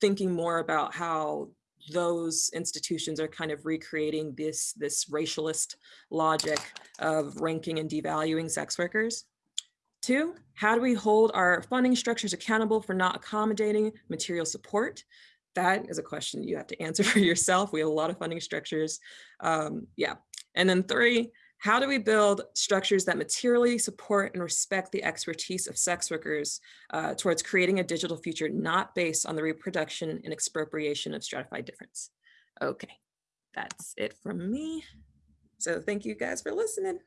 thinking more about how those institutions are kind of recreating this, this racialist logic of ranking and devaluing sex workers. Two, how do we hold our funding structures accountable for not accommodating material support? That is a question you have to answer for yourself. We have a lot of funding structures. Um, yeah. And then three, how do we build structures that materially support and respect the expertise of sex workers uh, towards creating a digital future not based on the reproduction and expropriation of stratified difference? Okay, that's it from me. So thank you guys for listening.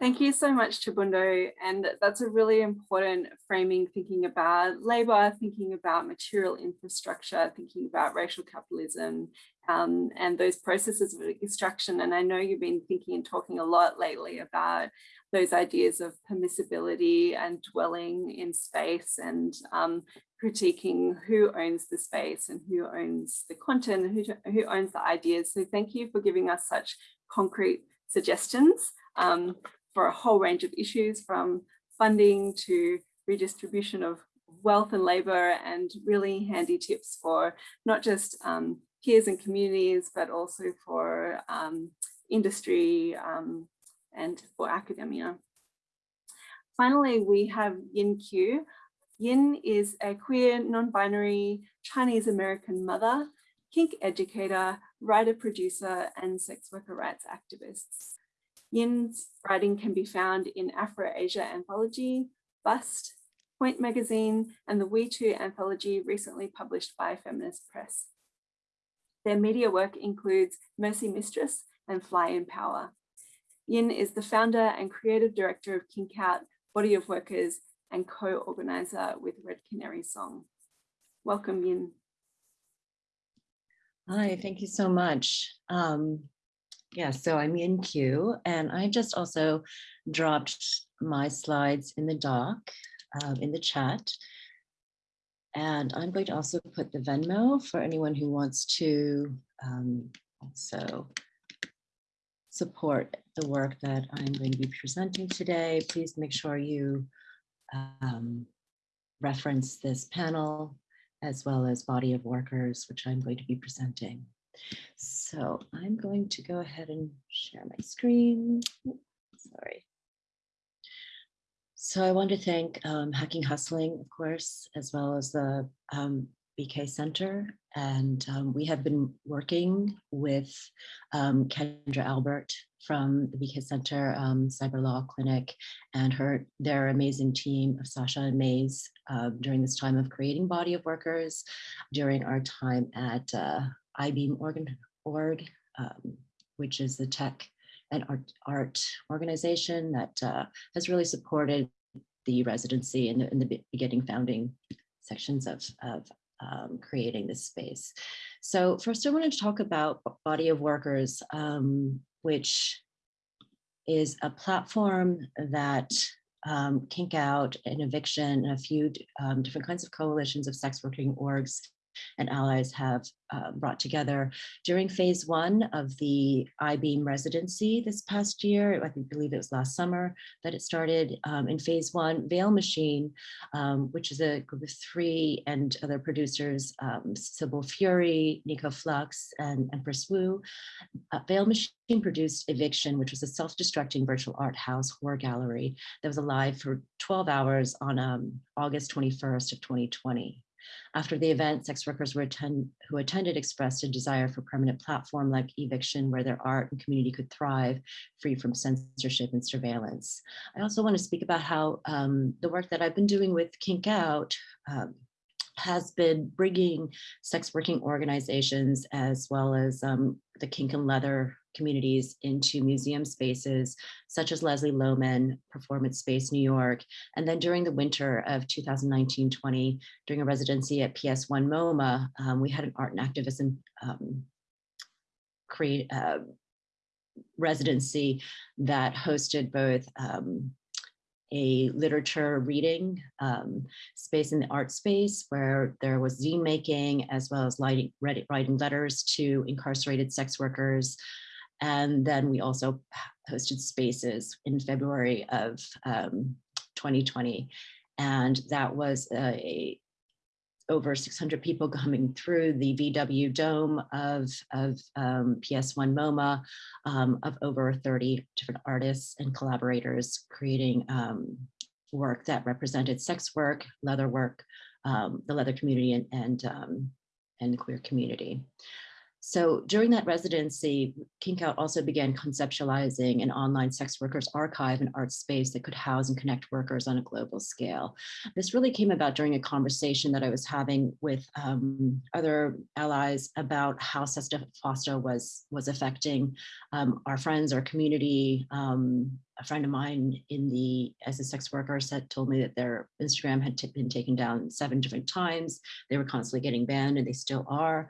Thank you so much, Chibundo. And that's a really important framing, thinking about labor, thinking about material infrastructure, thinking about racial capitalism um, and those processes of extraction. And I know you've been thinking and talking a lot lately about those ideas of permissibility and dwelling in space and um, critiquing who owns the space and who owns the content, who, who owns the ideas. So thank you for giving us such concrete suggestions. Um, for a whole range of issues from funding to redistribution of wealth and labor and really handy tips for not just um, peers and communities, but also for um, industry um, and for academia. Finally, we have Yin Q. Yin is a queer, non-binary Chinese American mother, kink educator, writer, producer, and sex worker rights activist. Yin's writing can be found in Afro-Asia Anthology, Bust, Point Magazine, and the We Too anthology recently published by Feminist Press. Their media work includes Mercy Mistress and Fly in Power. Yin is the founder and creative director of Kink Out, Body of Workers, and co-organizer with Red Canary Song. Welcome, Yin.
Hi, thank you so much. Um, yeah, so I'm Yin Q and I just also dropped my slides in the doc, um, in the chat. And I'm going to also put the Venmo for anyone who wants to um, also support the work that I'm going to be presenting today. Please make sure you um, reference this panel as well as body of workers, which I'm going to be presenting. So I'm going to go ahead and share my screen. Sorry. So I want to thank um, Hacking Hustling, of course, as well as the um, BK Center. And um, we have been working with um, Kendra Albert from the BK Center um, Cyber Law Clinic and her their amazing team of Sasha and Mays uh, during this time of creating body of workers, during our time at uh, Eyebeam organ, org, um, which is the tech and art, art organization that uh, has really supported the residency in the, in the beginning founding sections of, of um, creating this space. So first I wanted to talk about Body of Workers, um, which is a platform that um, kink out and eviction and a few um, different kinds of coalitions of sex working orgs and allies have uh, brought together during phase one of the Eyebeam residency this past year. I think, believe it was last summer that it started um, in phase one. Veil Machine, um, which is a group of three and other producers, um, Sybil Fury, Nico Flux, and Empress Wu. Uh, Veil Machine produced Eviction, which was a self-destructing virtual art house horror gallery that was alive for 12 hours on um, August 21st of 2020. After the event, sex workers attend, who attended expressed a desire for permanent platform like eviction where their art and community could thrive free from censorship and surveillance. I also want to speak about how um, the work that I've been doing with Kink Out um, has been bringing sex working organizations as well as um, the kink and leather communities into museum spaces such as Leslie Lohman Performance Space New York. And then during the winter of 2019-20, during a residency at PS1 MoMA, um, we had an art and activism um, create uh, residency that hosted both um, a literature reading um, space in the art space where there was zine making as well as writing letters to incarcerated sex workers, and then we also hosted spaces in February of um, 2020. And that was a, over 600 people coming through the VW dome of, of um, PS1 MoMA um, of over 30 different artists and collaborators creating um, work that represented sex work, leather work, um, the leather community and, and, um, and queer community. So during that residency, Kinkout also began conceptualizing an online sex workers archive and art space that could house and connect workers on a global scale. This really came about during a conversation that I was having with um, other allies about how SESTA FOSTA was, was affecting um, our friends, our community. Um, a friend of mine in the, as a sex worker said, told me that their Instagram had been taken down seven different times. They were constantly getting banned and they still are.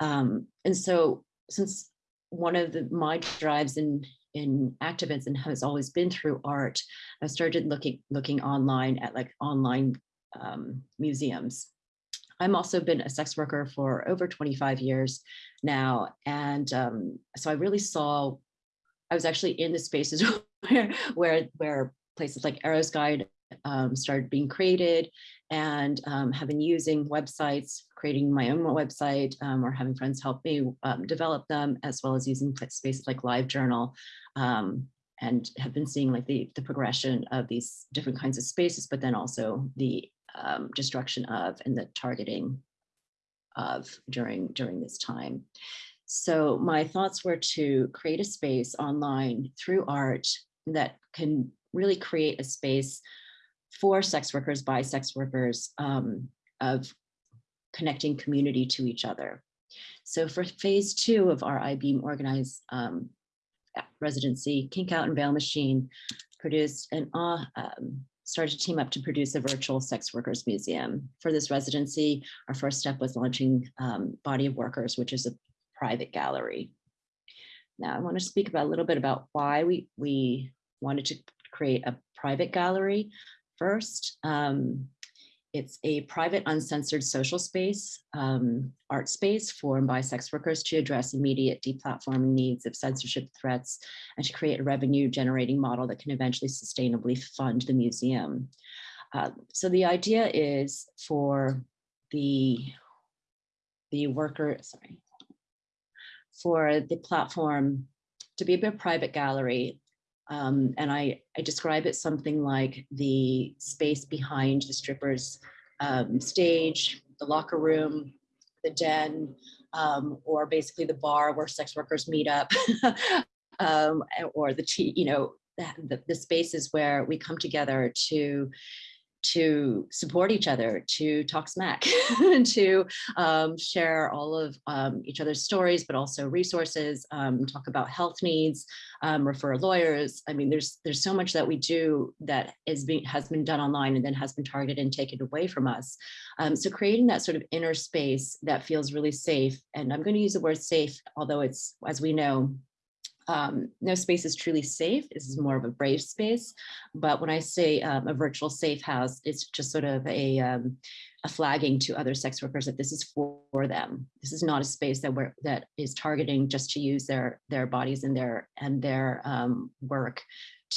Um, and so since one of the, my drives in in activism has always been through art. I started looking looking online at like online um, museums. I'm also been a sex worker for over 25 years now. And um, so I really saw, I was actually in the spaces where, where, where places like Eros Guide um, started being created and um, have been using websites, creating my own website um, or having friends help me um, develop them, as well as using spaces like LiveJournal um, and have been seeing like the, the progression of these different kinds of spaces, but then also the um, destruction of and the targeting of during, during this time. So my thoughts were to create a space online through art that can really create a space for sex workers by sex workers um, of connecting community to each other. So for phase two of our Eyebeam organized um, residency, Kink Out and Veil Machine produced and uh, um, started to team up to produce a virtual sex workers museum. For this residency, our first step was launching um, Body of Workers, which is a private gallery. Now I want to speak about a little bit about why we, we wanted to create a private gallery first. Um, it's a private, uncensored social space, um, art space formed by sex workers to address immediate deplatforming needs of censorship threats and to create a revenue generating model that can eventually sustainably fund the museum. Uh, so the idea is for the, the worker, sorry, for the platform to be a bit of private gallery. Um, and I, I describe it something like the space behind the strippers um, stage, the locker room, the den, um, or basically the bar where sex workers meet up, um, or the, you know, the, the spaces where we come together to to support each other, to talk smack, to um, share all of um, each other's stories, but also resources, um, talk about health needs, um, refer lawyers. I mean, there's there's so much that we do that is being has been done online and then has been targeted and taken away from us. Um, so creating that sort of inner space that feels really safe, and I'm going to use the word safe, although it's as we know, um, no space is truly safe. This is more of a brave space. But when I say um, a virtual safe house, it's just sort of a, um, a flagging to other sex workers that this is for, them. This is not a space that we're, that is targeting just to use their their bodies and their and their um, work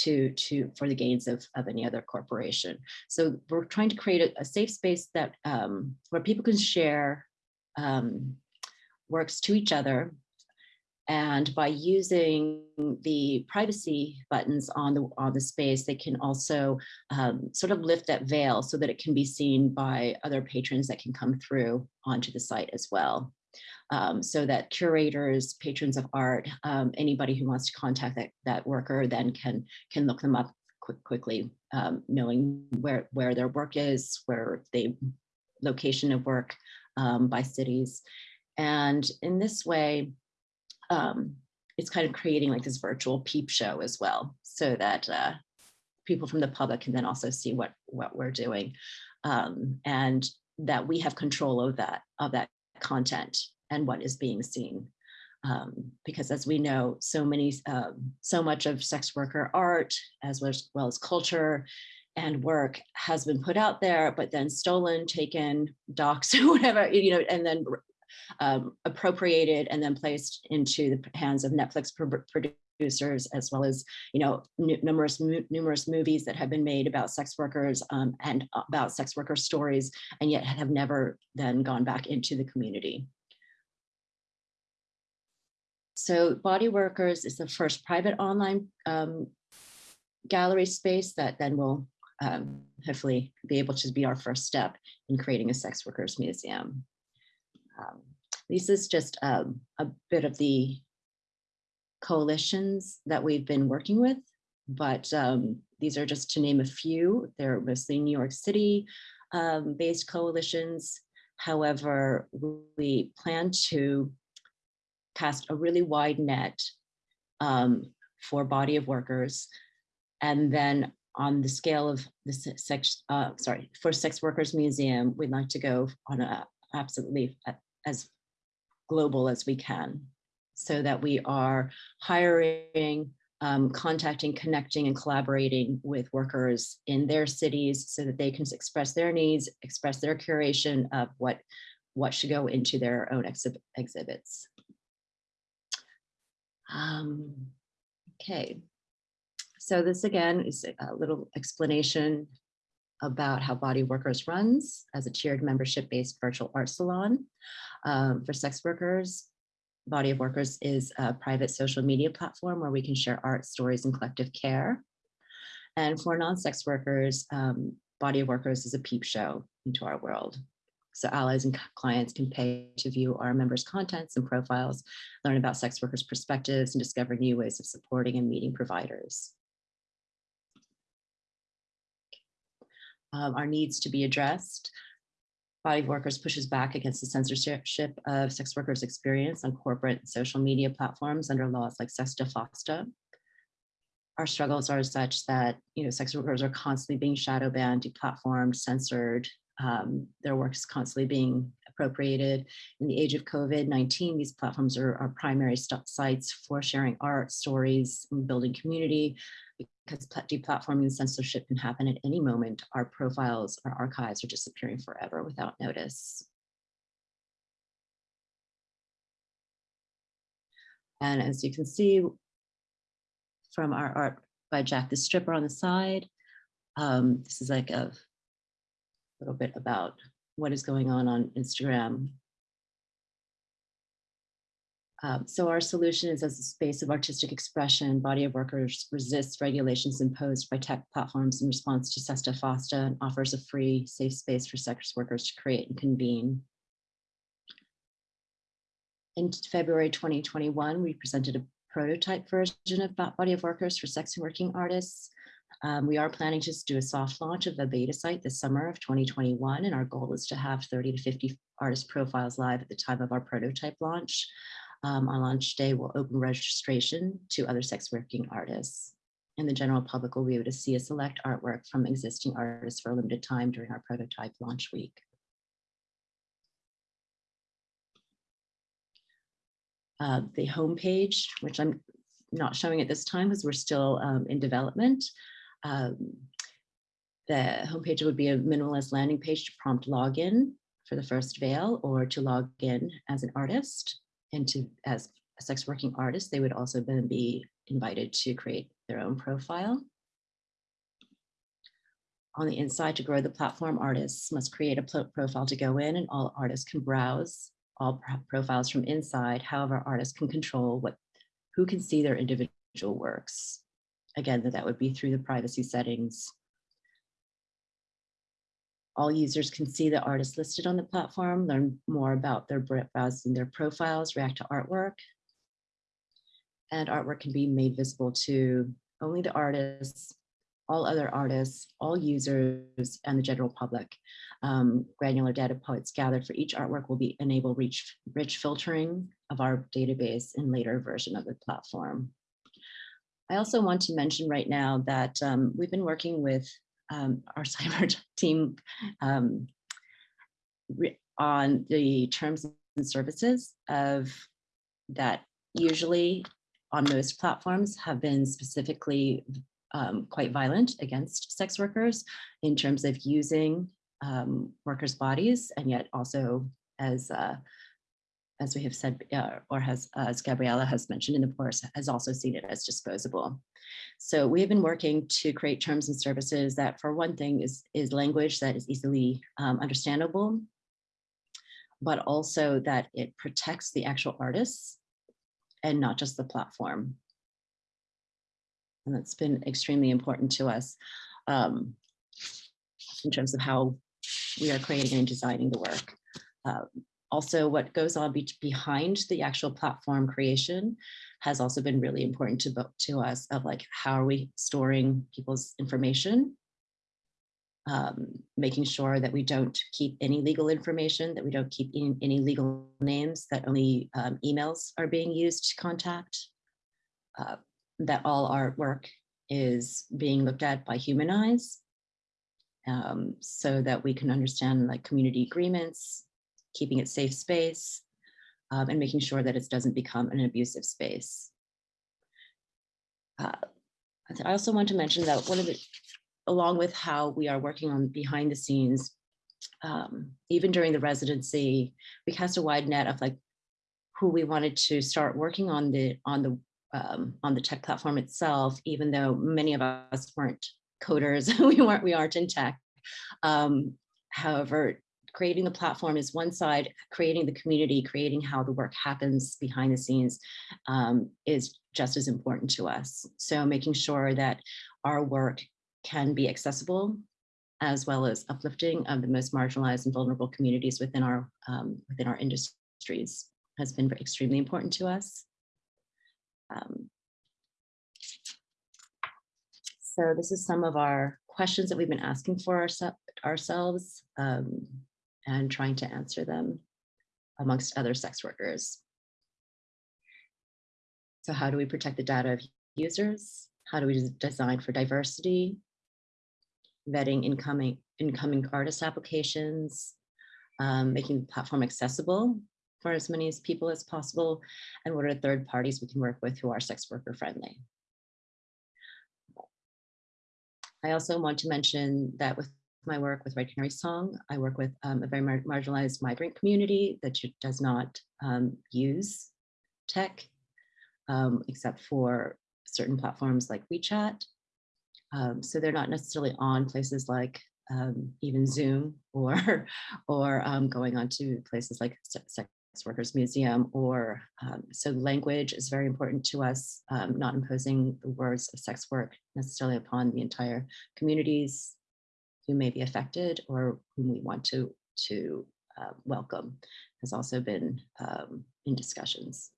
to to for the gains of, of any other corporation. So we're trying to create a, a safe space that um, where people can share um, works to each other and by using the privacy buttons on the on the space, they can also um, sort of lift that veil so that it can be seen by other patrons that can come through onto the site as well. Um, so that curators, patrons of art, um, anybody who wants to contact that, that worker then can, can look them up quick, quickly, um, knowing where, where their work is, where they location of work um, by cities. And in this way, um, it's kind of creating like this virtual peep show as well, so that uh, people from the public can then also see what what we're doing, um, and that we have control of that of that content and what is being seen. Um, because as we know, so many, um, so much of sex worker art, as well as, well as culture and work has been put out there, but then stolen, taken, doxed, or whatever, you know, and then um, appropriated and then placed into the hands of Netflix producers as well as you know numerous numerous movies that have been made about sex workers um, and about sex worker stories and yet have never then gone back into the community. So Body Workers is the first private online um, gallery space that then will um, hopefully be able to be our first step in creating a sex workers museum. Um, this is just um, a bit of the coalitions that we've been working with, but um, these are just to name a few. They're mostly New York City um, based coalitions. However, we plan to cast a really wide net um, for body of workers. And then on the scale of the sex, uh, sorry, for Sex Workers Museum, we'd like to go on a absolutely as global as we can so that we are hiring, um, contacting, connecting, and collaborating with workers in their cities so that they can express their needs, express their curation of what, what should go into their own exhib exhibits. Um, okay, so this again is a little explanation about how Body Workers runs as a tiered membership-based virtual art salon um, for sex workers. Body of Workers is a private social media platform where we can share art, stories, and collective care. And for non-sex workers, um, Body of Workers is a peep show into our world. So allies and clients can pay to view our members' contents and profiles, learn about sex workers' perspectives, and discover new ways of supporting and meeting providers. Um, our needs to be addressed. Body of Workers pushes back against the censorship of sex workers' experience on corporate social media platforms under laws like SESTA FOSTA. Our struggles are such that you know sex workers are constantly being shadow banned, deplatformed, censored. Um, their work is constantly being appropriated. In the age of COVID-19, these platforms are our primary sites for sharing art, stories, and building community, because deplatforming and censorship can happen at any moment, our profiles, our archives are disappearing forever without notice. And as you can see from our art by Jack the Stripper on the side, um, this is like a little bit about what is going on on Instagram um, so our solution is as a space of artistic expression, body of workers resists regulations imposed by tech platforms in response to SESTA FOSTA and offers a free, safe space for sex workers to create and convene. In February 2021, we presented a prototype version of Body of Workers for sex and working artists. Um, we are planning to do a soft launch of the beta site this summer of 2021, and our goal is to have 30 to 50 artist profiles live at the time of our prototype launch um, on launch day we will open registration to other sex working artists. And the general public will be able to see a select artwork from existing artists for a limited time during our prototype launch week. Uh, the homepage, which I'm not showing at this time because we're still um, in development. Um, the homepage would be a minimalist landing page to prompt login for the first veil or to log in as an artist and to as a sex working artist, they would also then be invited to create their own profile. On the inside to grow the platform, artists must create a profile to go in and all artists can browse all profiles from inside. However, artists can control what who can see their individual works. Again, that would be through the privacy settings. All users can see the artists listed on the platform, learn more about their browsing their profiles, react to artwork. And artwork can be made visible to only the artists, all other artists, all users, and the general public. Um, granular data points gathered for each artwork will be enable rich, rich filtering of our database in later version of the platform. I also want to mention right now that um, we've been working with um, our cyber team um, on the terms and services of that usually on most platforms have been specifically um, quite violent against sex workers in terms of using um, workers' bodies, and yet also as uh, as we have said, uh, or has as Gabriella has mentioned in the course, has also seen it as disposable. So we have been working to create terms and services that, for one thing, is is language that is easily um, understandable, but also that it protects the actual artists and not just the platform and that's been extremely important to us um, in terms of how we are creating and designing the work. Uh, also, what goes on be behind the actual platform creation has also been really important to, to us of like, how are we storing people's information? Um, making sure that we don't keep any legal information, that we don't keep in, any legal names, that only um, emails are being used to contact. Uh, that all artwork is being looked at by human eyes um, so that we can understand like community agreements, keeping it safe space, um, and making sure that it doesn't become an abusive space. Uh, I also want to mention that one of the, along with how we are working on behind the scenes, um, even during the residency, we cast a wide net of like who we wanted to start working on the on the um, on the tech platform itself, even though many of us weren't coders, we weren't, we aren't in tech. Um, however, creating the platform is one side, creating the community, creating how the work happens behind the scenes um, is just as important to us. So making sure that our work can be accessible as well as uplifting of the most marginalized and vulnerable communities within our um, within our industries has been extremely important to us. Um, so this is some of our questions that we've been asking for our, ourselves um, and trying to answer them amongst other sex workers. So how do we protect the data of users? How do we design for diversity? Vetting incoming, incoming artist applications, um, making the platform accessible for as many as people as possible, and what are third parties we can work with who are sex worker friendly. I also want to mention that with my work with Red Canary Song, I work with um, a very mar marginalized migrant community that does not um, use tech, um, except for certain platforms like WeChat. Um, so they're not necessarily on places like um, even Zoom or, or going on to places like sex Workers Museum or so language is very important to us, not imposing the words of sex work necessarily upon the entire communities who may be affected or whom we want to, to uh, welcome has also been um, in discussions.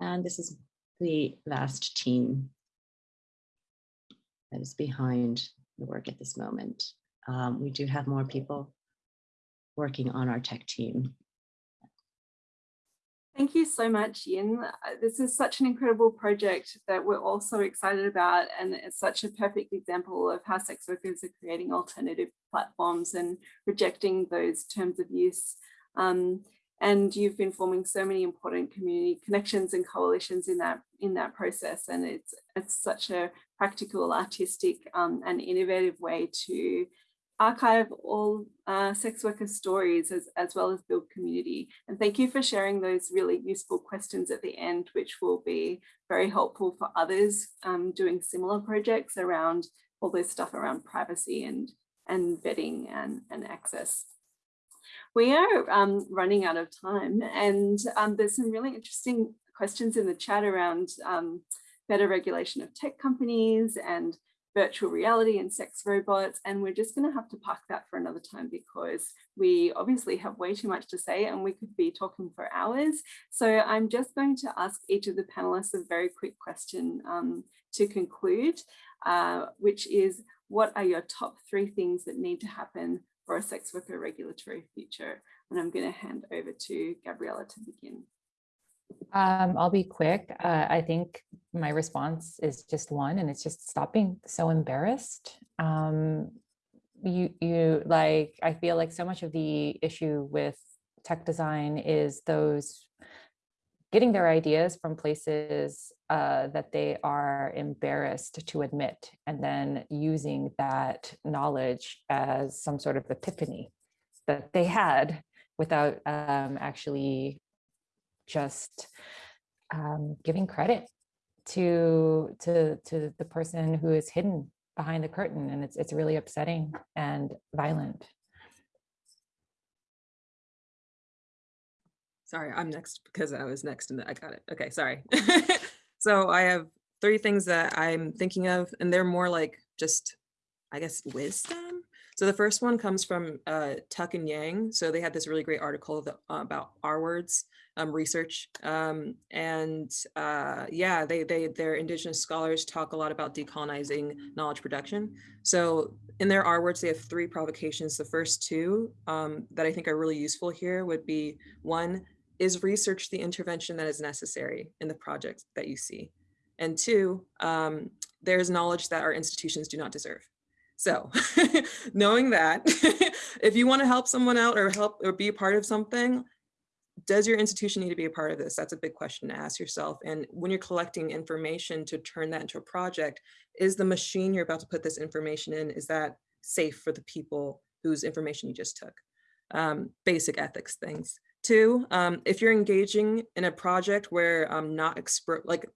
And this is the last team that is behind the work at this moment. Um, we do have more people working on our tech team.
Thank you so much, Yin. Uh, this is such an incredible project that we're all so excited about and it's such a perfect example of how sex workers are creating alternative platforms and rejecting those terms of use. Um, and you've been forming so many important community connections and coalitions in that in that process and it's it's such a practical artistic um, and innovative way to archive all uh, sex worker stories as, as well as build community. And thank you for sharing those really useful questions at the end, which will be very helpful for others um, doing similar projects around all this stuff around privacy and, and vetting and, and access. We are um, running out of time and um, there's some really interesting questions in the chat around um, better regulation of tech companies and virtual reality and sex robots. And we're just going to have to park that for another time because we obviously have way too much to say and we could be talking for hours. So I'm just going to ask each of the panelists a very quick question um, to conclude, uh, which is what are your top three things that need to happen for a sex worker regulatory future? And I'm going to hand over to Gabriella to begin.
Um, I'll be quick. Uh, I think my response is just one, and it's just stop being so embarrassed. Um, you, you like, I feel like so much of the issue with tech design is those getting their ideas from places uh, that they are embarrassed to admit, and then using that knowledge as some sort of epiphany that they had without um, actually just um, giving credit to to to the person who is hidden behind the curtain and it's it's really upsetting and violent.
Sorry i'm next because i was next and i got it. Okay sorry. So i have three things that i'm thinking of and they're more like just i guess wisdom. So the first one comes from uh, Tuck and Yang. So they had this really great article that, uh, about R words um, research. Um, and uh, yeah, they, they, their indigenous scholars talk a lot about decolonizing knowledge production. So in their R words, they have three provocations. The first two um, that I think are really useful here would be one, is research the intervention that is necessary in the project that you see. And two, um, there's knowledge that our institutions do not deserve. So knowing that, if you want to help someone out or help or be a part of something, does your institution need to be a part of this? That's a big question to ask yourself. And when you're collecting information to turn that into a project, is the machine you're about to put this information in, is that safe for the people whose information you just took? Um, basic ethics things. Two, um, if you're engaging in a project where um, not expert, like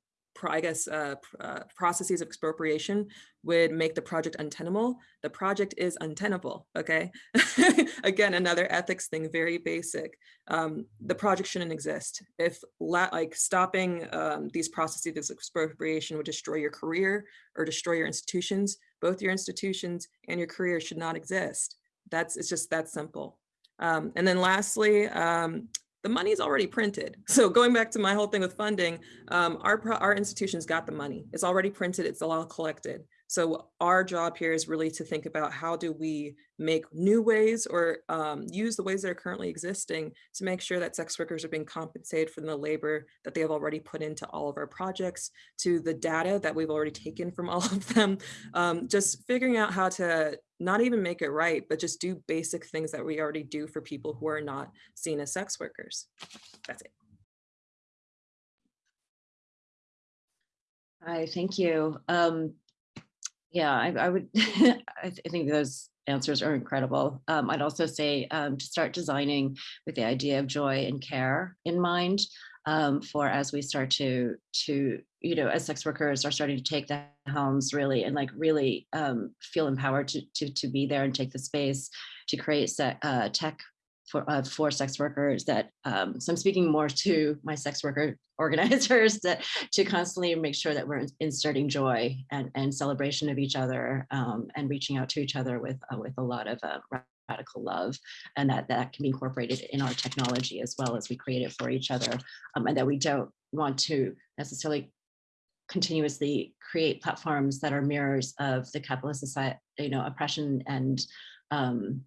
I guess, uh, uh, processes of expropriation would make the project untenable. The project is untenable, okay? Again, another ethics thing, very basic. Um, the project shouldn't exist. If like stopping um, these processes of expropriation would destroy your career or destroy your institutions, both your institutions and your career should not exist. That's, it's just that simple. Um, and then lastly, um, the money is already printed. So going back to my whole thing with funding, um, our, our institutions got the money. It's already printed, it's all collected. So our job here is really to think about how do we make new ways or um, use the ways that are currently existing to make sure that sex workers are being compensated for the labor that they have already put into all of our projects, to the data that we've already taken from all of them, um, just figuring out how to not even make it right, but just do basic things that we already do for people who are not seen as sex workers. That's it.
Hi, thank you. Um, yeah, I, I would, I, th I think those answers are incredible. Um, I'd also say um, to start designing with the idea of joy and care in mind um, for as we start to, to, you know, as sex workers are starting to take the helms really and like really um, feel empowered to, to, to be there and take the space to create uh, tech for, uh, for sex workers that, um, so I'm speaking more to my sex worker organizers that to constantly make sure that we're inserting joy and, and celebration of each other um, and reaching out to each other with, uh, with a lot of uh, radical love and that that can be incorporated in our technology as well as we create it for each other um, and that we don't want to necessarily continuously create platforms that are mirrors of the capitalist society, you know, oppression and um,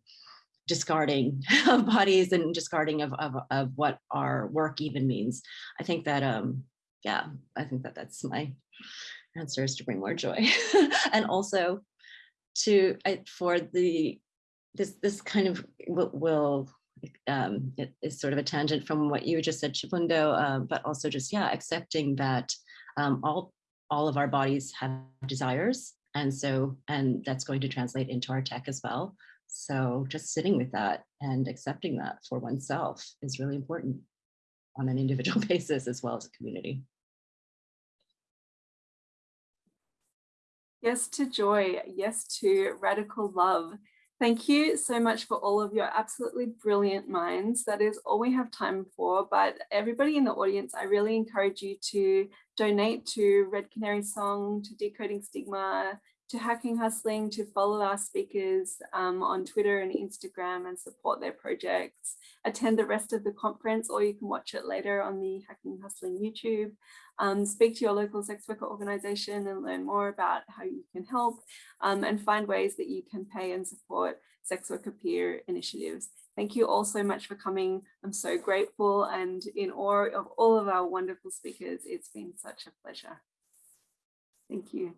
discarding of bodies and discarding of, of, of what our work even means. I think that, um, yeah, I think that that's my answer is to bring more joy. and also to, I, for the, this, this kind of will, um, it is sort of a tangent from what you just said, Chibundo, uh, but also just, yeah, accepting that um, all, all of our bodies have desires. And so, and that's going to translate into our tech as well. So just sitting with that and accepting that for oneself is really important on an individual basis as well as a community.
Yes to joy. Yes to radical love. Thank you so much for all of your absolutely brilliant minds. That is all we have time for, but everybody in the audience, I really encourage you to donate to Red Canary Song, to Decoding Stigma, to Hacking Hustling, to follow our speakers um, on Twitter and Instagram and support their projects. Attend the rest of the conference or you can watch it later on the Hacking Hustling YouTube. Um, speak to your local sex worker organization and learn more about how you can help um, and find ways that you can pay and support sex worker peer initiatives. Thank you all so much for coming. I'm so grateful and in awe of all of our wonderful speakers. It's been such a pleasure. Thank you.